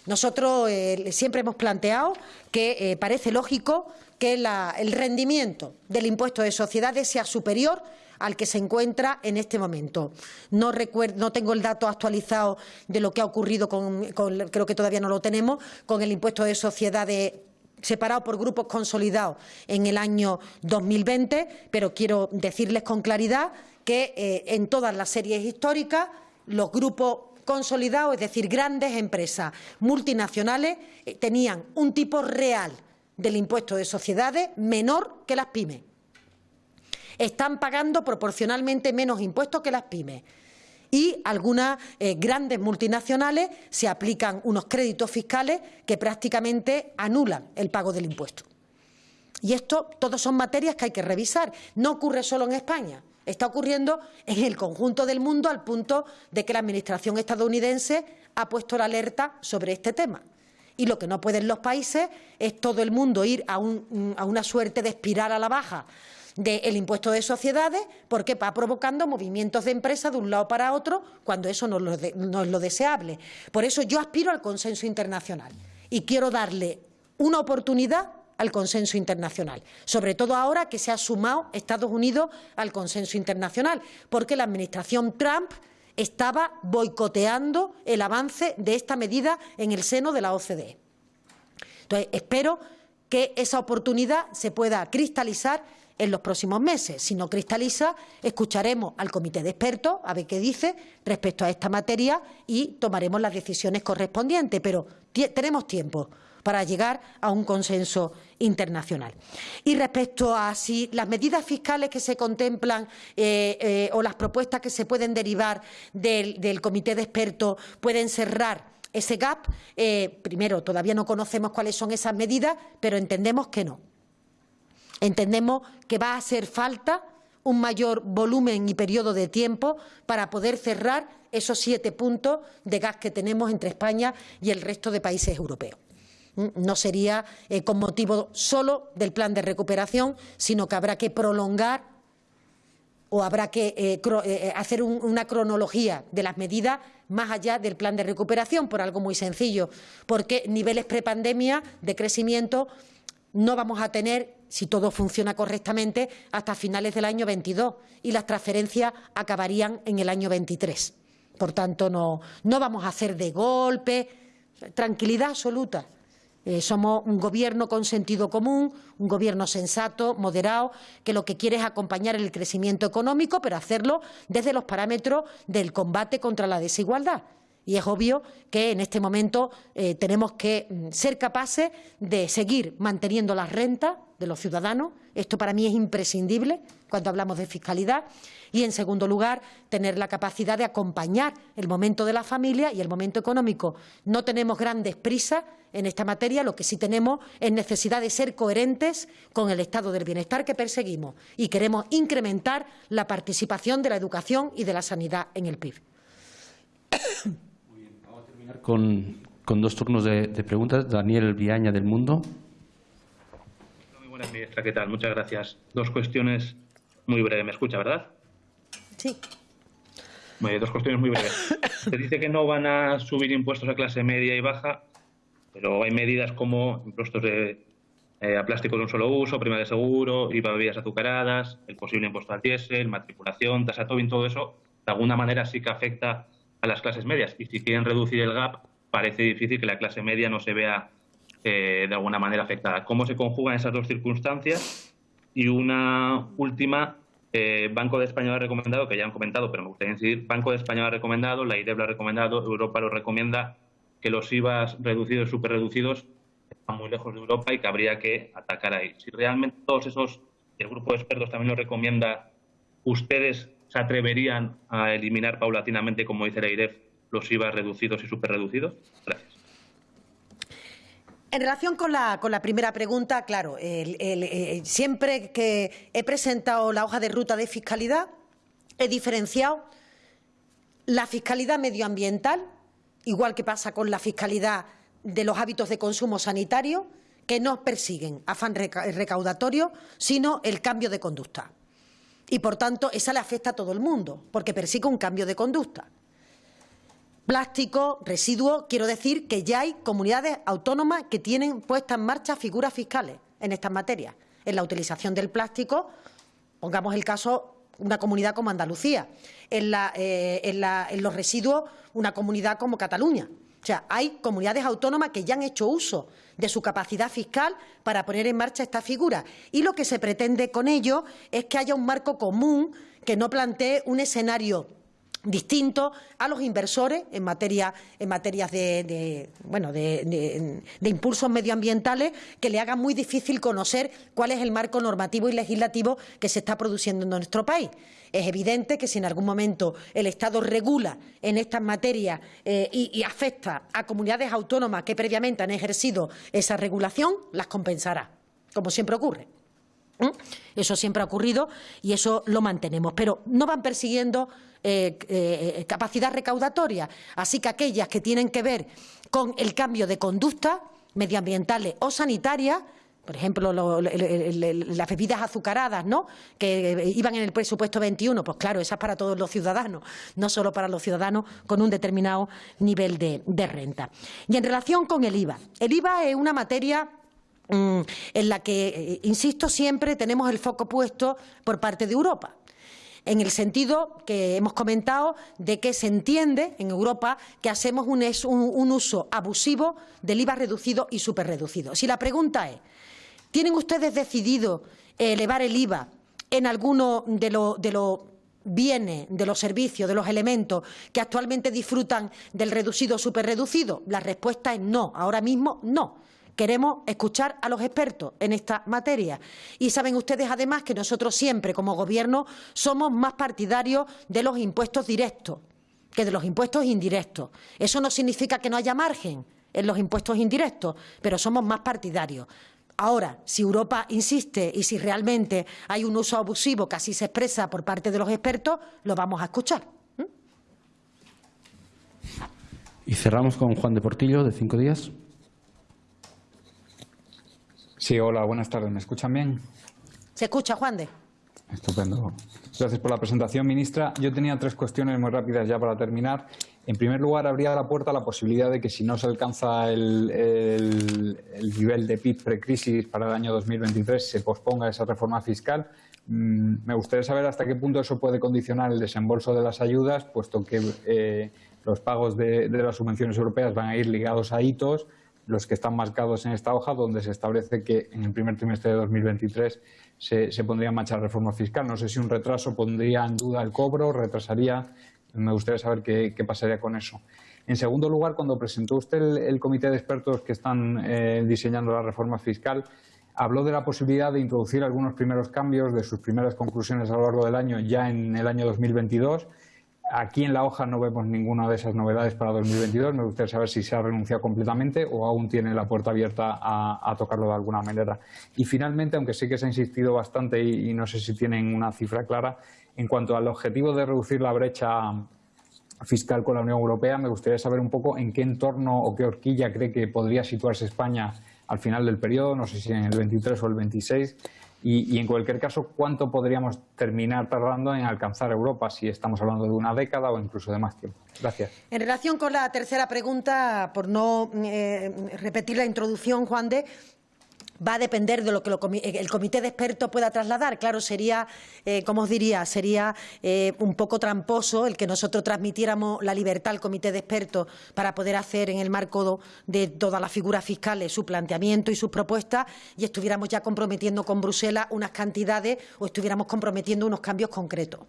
nosotros siempre hemos planteado que parece lógico que el rendimiento del impuesto de sociedades sea superior al que se encuentra en este momento. No, no tengo el dato actualizado de lo que ha ocurrido con, creo que todavía no lo tenemos, con el impuesto de sociedades separado por grupos consolidados en el año 2020, pero quiero decirles con claridad que eh, en todas las series históricas los grupos consolidados, es decir, grandes empresas multinacionales, eh, tenían un tipo real del impuesto de sociedades menor que las pymes. Están pagando proporcionalmente menos impuestos que las pymes. Y algunas eh, grandes multinacionales se aplican unos créditos fiscales que prácticamente anulan el pago del impuesto. Y esto, todos son materias que hay que revisar. No ocurre solo en España. Está ocurriendo en el conjunto del mundo al punto de que la Administración estadounidense ha puesto la alerta sobre este tema. Y lo que no pueden los países es todo el mundo ir a, una suerte de espiral a la baja del impuesto de sociedades porque va provocando movimientos de empresas de un lado para otro cuando eso no, no es lo deseable. Por eso yo aspiro al consenso internacional y quiero darle una oportunidad al consenso internacional, sobre todo ahora que se ha sumado Estados Unidos al consenso internacional, porque la Administración Trump estaba boicoteando el avance de esta medida en el seno de la OCDE. Entonces, espero que esa oportunidad se pueda cristalizar en los próximos meses. Si no cristaliza, escucharemos al comité de expertos a ver qué dice respecto a esta materia y tomaremos las decisiones correspondientes. Pero tenemos tiempo para llegar a un consenso internacional. Y respecto a si las medidas fiscales que se contemplan eh, eh, o las propuestas que se pueden derivar del, comité de expertos pueden cerrar ese gap, eh, primero, todavía no conocemos cuáles son esas medidas, pero entendemos que no. Entendemos que va a hacer falta un mayor volumen y periodo de tiempo para poder cerrar esos siete puntos de gas que tenemos entre España y el resto de países europeos. Mm, no sería eh, con motivo solo del plan de recuperación, sino que habrá que prolongar o habrá que eh, eh, hacer una cronología de las medidas más allá del plan de recuperación, por algo muy sencillo, porque niveles prepandemia de crecimiento no vamos a tener, si todo funciona correctamente, hasta finales del año 22 y las transferencias acabarían en el año 23. Por tanto, no, no vamos a hacer de golpe, tranquilidad absoluta. Eh, somos un gobierno con sentido común, un gobierno sensato, moderado, que lo que quiere es acompañar el crecimiento económico, pero hacerlo desde los parámetros del combate contra la desigualdad. Y es obvio que en este momento eh, tenemos que mm, ser capaces de seguir manteniendo las rentas de los ciudadanos. Esto para mí es imprescindible cuando hablamos de fiscalidad. Y, en segundo lugar, tener la capacidad de acompañar el momento de la familia y el momento económico. No tenemos grandes prisas en esta materia, lo que sí tenemos es necesidad de ser coherentes con el estado del bienestar que perseguimos y queremos incrementar la participación de la educación y de la sanidad en el PIB con, dos turnos de, preguntas. Daniel Viaña, del Mundo. Muy buenas, ministra. ¿Qué tal? Muchas gracias. Dos cuestiones muy breves. ¿Me escucha, verdad? Sí. dos cuestiones muy breves. <laughs> Se dice que no van a subir impuestos a clase media y baja, pero hay medidas como impuestos de, eh, a plástico de un solo uso, prima de seguro, IVA de bebidas azucaradas, el posible impuesto al diésel, matriculación, tasa Tobin, todo eso, de alguna manera sí que afecta a las clases medias. Y si quieren reducir el gap, parece difícil que la clase media no se vea eh, de alguna manera afectada. ¿Cómo se conjugan esas dos circunstancias? Y una última, eh, Banco de España ha recomendado, que ya han comentado, pero me gustaría incidir, Banco de España ha recomendado, la IDEB lo ha recomendado, Europa lo recomienda, que los IVAs reducidos, super reducidos, están muy lejos de Europa y que habría que atacar ahí. Si realmente todos esos, el grupo de expertos también lo recomienda, ¿ustedes se atreverían a eliminar paulatinamente, como dice la IREF, los IVA reducidos y superreducidos? Gracias. En relación con la, con la primera pregunta, claro, eh, siempre que he presentado la hoja de ruta de fiscalidad, he diferenciado la fiscalidad medioambiental, igual que pasa con la fiscalidad de los hábitos de consumo sanitario, que no persiguen afán recaudatorio, sino el cambio de conducta y, por tanto, esa le afecta a todo el mundo, porque persigue un cambio de conducta. Plástico, residuo, quiero decir que ya hay comunidades autónomas que tienen puestas en marcha figuras fiscales en estas materias. En la utilización del plástico, pongamos el caso una comunidad como Andalucía, en, eh, en los residuos una comunidad como Cataluña. O sea, hay comunidades autónomas que ya han hecho uso de su capacidad fiscal para poner en marcha esta figura. Y lo que se pretende con ello es que haya un marco común que no plantee un escenario distinto a los inversores en materia en materias de, bueno de, impulsos medioambientales que le hagan muy difícil conocer cuál es el marco normativo y legislativo que se está produciendo en nuestro país. Es evidente que si en algún momento el Estado regula en estas materias eh, y, afecta a comunidades autónomas que previamente han ejercido esa regulación, las compensará, como siempre ocurre. Eso siempre ha ocurrido y eso lo mantenemos. Pero no van persiguiendo eh, eh, capacidad recaudatoria. Así que aquellas que tienen que ver con el cambio de conducta medioambientales o sanitarias por ejemplo, las bebidas azucaradas, ¿no? Que iban en el presupuesto 21, pues claro, esas para todos los ciudadanos, no solo para los ciudadanos con un determinado nivel de, renta. Y en relación con el IVA, el IVA es una materia mm, en la que, eh, insisto, siempre tenemos el foco puesto por parte de Europa en el sentido que hemos comentado de que se entiende en Europa que hacemos un, uso abusivo del IVA reducido y superreducido. Si la pregunta es, ¿Tienen ustedes decidido elevar el IVA en alguno de los de los bienes, de los servicios, de los elementos que actualmente disfrutan del reducido superreducido? La respuesta es no. Ahora mismo no. Queremos escuchar a los expertos en esta materia. Y saben ustedes, además, que nosotros siempre, como Gobierno, somos más partidarios de los impuestos directos que de los impuestos indirectos. Eso no significa que no haya margen en los impuestos indirectos, pero somos más partidarios. Ahora, si Europa insiste y si realmente hay un uso abusivo que así se expresa por parte de los expertos, lo vamos a escuchar. Y cerramos con Juan de Portillo, de Cinco Días. Sí, hola, buenas tardes. ¿Me escuchan bien? Se escucha, Juan de. Estupendo. Gracias por la presentación, ministra. Yo tenía tres cuestiones muy rápidas ya para terminar. En primer lugar, habría la puerta la posibilidad de que si no se alcanza el, nivel de PIB precrisis para el año 2023, se posponga esa reforma fiscal. Mm, me gustaría saber hasta qué punto eso puede condicionar el desembolso de las ayudas, puesto que eh, los pagos de, de las subvenciones europeas van a ir ligados a hitos los que están marcados en esta hoja, donde se establece que en el primer trimestre de 2023 se, se pondría en marcha la reforma fiscal. No sé si un retraso pondría en duda el cobro, retrasaría. Me gustaría saber qué, pasaría con eso. En segundo lugar, cuando presentó usted el, comité de expertos que están eh, diseñando la reforma fiscal, habló de la posibilidad de introducir algunos primeros cambios de sus primeras conclusiones a lo largo del año ya en el año 2022 Aquí en la hoja no vemos ninguna de esas novedades para 2022. Me gustaría saber si se ha renunciado completamente o aún tiene la puerta abierta a, tocarlo de alguna manera. Y finalmente, aunque sí que se ha insistido bastante y, no sé si tienen una cifra clara, en cuanto al objetivo de reducir la brecha fiscal con la Unión Europea, me gustaría saber un poco en qué entorno o qué horquilla cree que podría situarse España al final del periodo, no sé si en el 23 o el 26, y, en cualquier caso, ¿cuánto podríamos terminar tardando en alcanzar Europa si estamos hablando de una década o incluso de más tiempo? Gracias. En relación con la tercera pregunta, por no eh, repetir la introducción, Juan de, va a depender de lo que el comité de expertos pueda trasladar. Claro, sería, eh, como os diría, sería eh, un poco tramposo el que nosotros transmitiéramos la libertad al comité de expertos para poder hacer en el marco de todas las figuras fiscales su planteamiento y sus propuestas y estuviéramos ya comprometiendo con Bruselas unas cantidades o estuviéramos comprometiendo unos cambios concretos.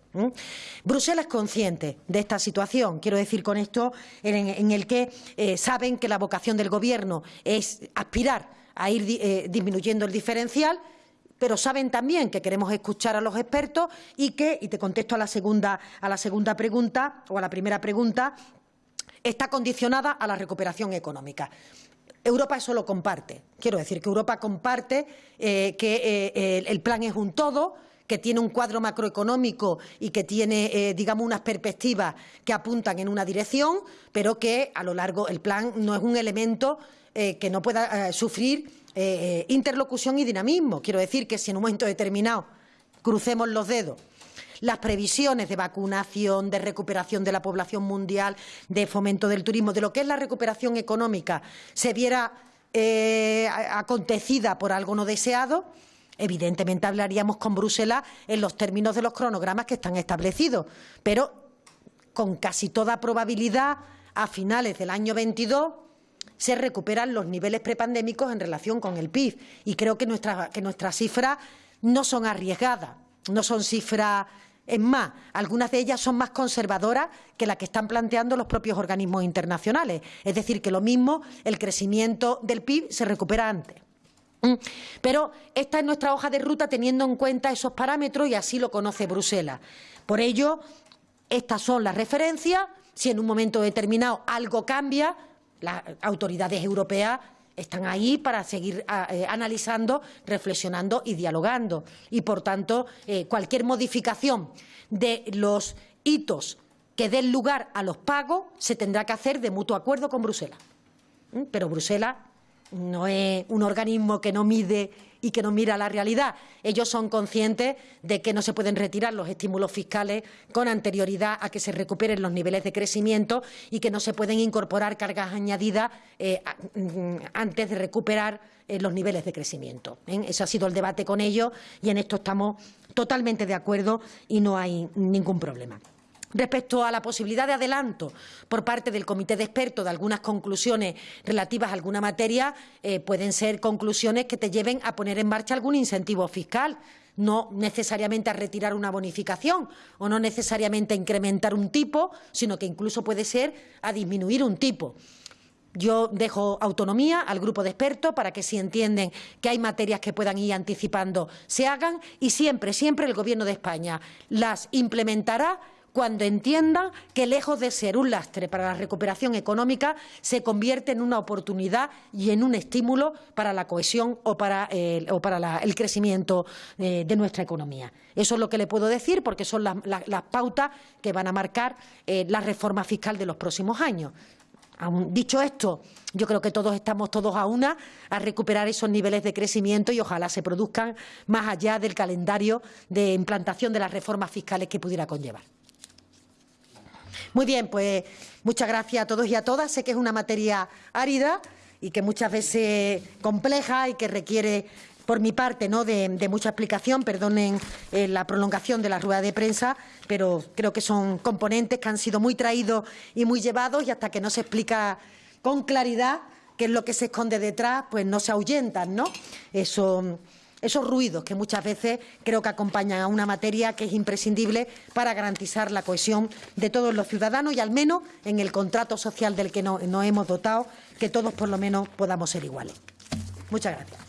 Bruselas es consciente de esta situación. Quiero decir con esto en, el que eh, saben que la vocación del Gobierno es aspirar a ir eh, disminuyendo el diferencial, pero saben también que queremos escuchar a los expertos y que, y te contesto a la segunda, a la segunda pregunta o a la primera pregunta, está condicionada a la recuperación económica. Europa eso lo comparte. Quiero decir que Europa comparte eh, que eh, el plan es un todo, que tiene un cuadro macroeconómico y que tiene, digamos, unas perspectivas que apuntan en una dirección, pero que a lo largo el plan no es un elemento eh, que no pueda eh, sufrir eh, interlocución y dinamismo. Quiero decir que si en un momento determinado crucemos los dedos las previsiones de vacunación, de recuperación de la población mundial, de fomento del turismo, de lo que es la recuperación económica, se viera acontecida por algo no deseado, evidentemente hablaríamos con Bruselas en los términos de los cronogramas que están establecidos, pero con casi toda probabilidad a finales del año 22 se recuperan los niveles prepandémicos en relación con el PIB. Y creo que, que nuestras cifras no son arriesgadas, no son cifras es más, algunas de ellas son más conservadoras que las que están planteando los propios organismos internacionales. Es decir, que lo mismo, el crecimiento del PIB se recupera antes. ¿Mm? Pero esta es nuestra hoja de ruta teniendo en cuenta esos parámetros y así lo conoce Bruselas. Por ello, estas son las referencias. Si en un momento determinado algo cambia, las autoridades europeas están ahí para seguir ah, eh, analizando, reflexionando y dialogando. Y, por tanto, eh, cualquier modificación de los hitos que den lugar a los pagos se tendrá que hacer de mutuo acuerdo con Bruselas. ¿Mm? Pero Bruselas no es un organismo que no mide y que no mira la realidad. Ellos son conscientes de que no se pueden retirar los estímulos fiscales con anterioridad a que se recuperen los niveles de crecimiento y que no se pueden incorporar cargas añadidas eh, mm, antes de recuperar eh, los niveles de crecimiento. ¿eh? Ese ha sido el debate con ellos y en esto estamos totalmente de acuerdo y no hay ningún problema. Respecto a la posibilidad de adelanto por parte del Comité de Expertos de algunas conclusiones relativas a alguna materia, eh, pueden ser conclusiones que te lleven a poner en marcha algún incentivo fiscal no necesariamente a retirar una bonificación o no necesariamente a incrementar un tipo, sino que incluso puede ser a disminuir un tipo. Yo dejo autonomía al grupo de expertos para que si entienden que hay materias que puedan ir anticipando, se hagan y siempre, siempre el Gobierno de España las implementará cuando entiendan que lejos de ser un lastre para la recuperación económica, se convierte en una oportunidad y en un estímulo para la cohesión o para, para el crecimiento eh, de nuestra economía. Eso es lo que le puedo decir porque son las, pautas que van a marcar eh, la reforma fiscal de los próximos años. dicho esto, yo creo que todos estamos todos a una a recuperar esos niveles de crecimiento y ojalá se produzcan más allá del calendario de implantación de las reformas fiscales que pudiera conllevar. Muy bien, pues muchas gracias a todos y a todas. Sé que es una materia árida y que muchas veces compleja y que requiere por mi parte, ¿no? de, mucha explicación, perdonen eh, la prolongación de la rueda de prensa, pero creo que son componentes que han sido muy traídos y muy llevados y hasta que no se explica con claridad qué es lo que se esconde detrás, pues no se ahuyentan, ¿no? Eso esos ruidos que muchas veces creo que acompañan a una materia que es imprescindible para garantizar la cohesión de todos los ciudadanos y al menos en el contrato social del que nos hemos dotado, que todos por lo menos podamos ser iguales. Muchas gracias.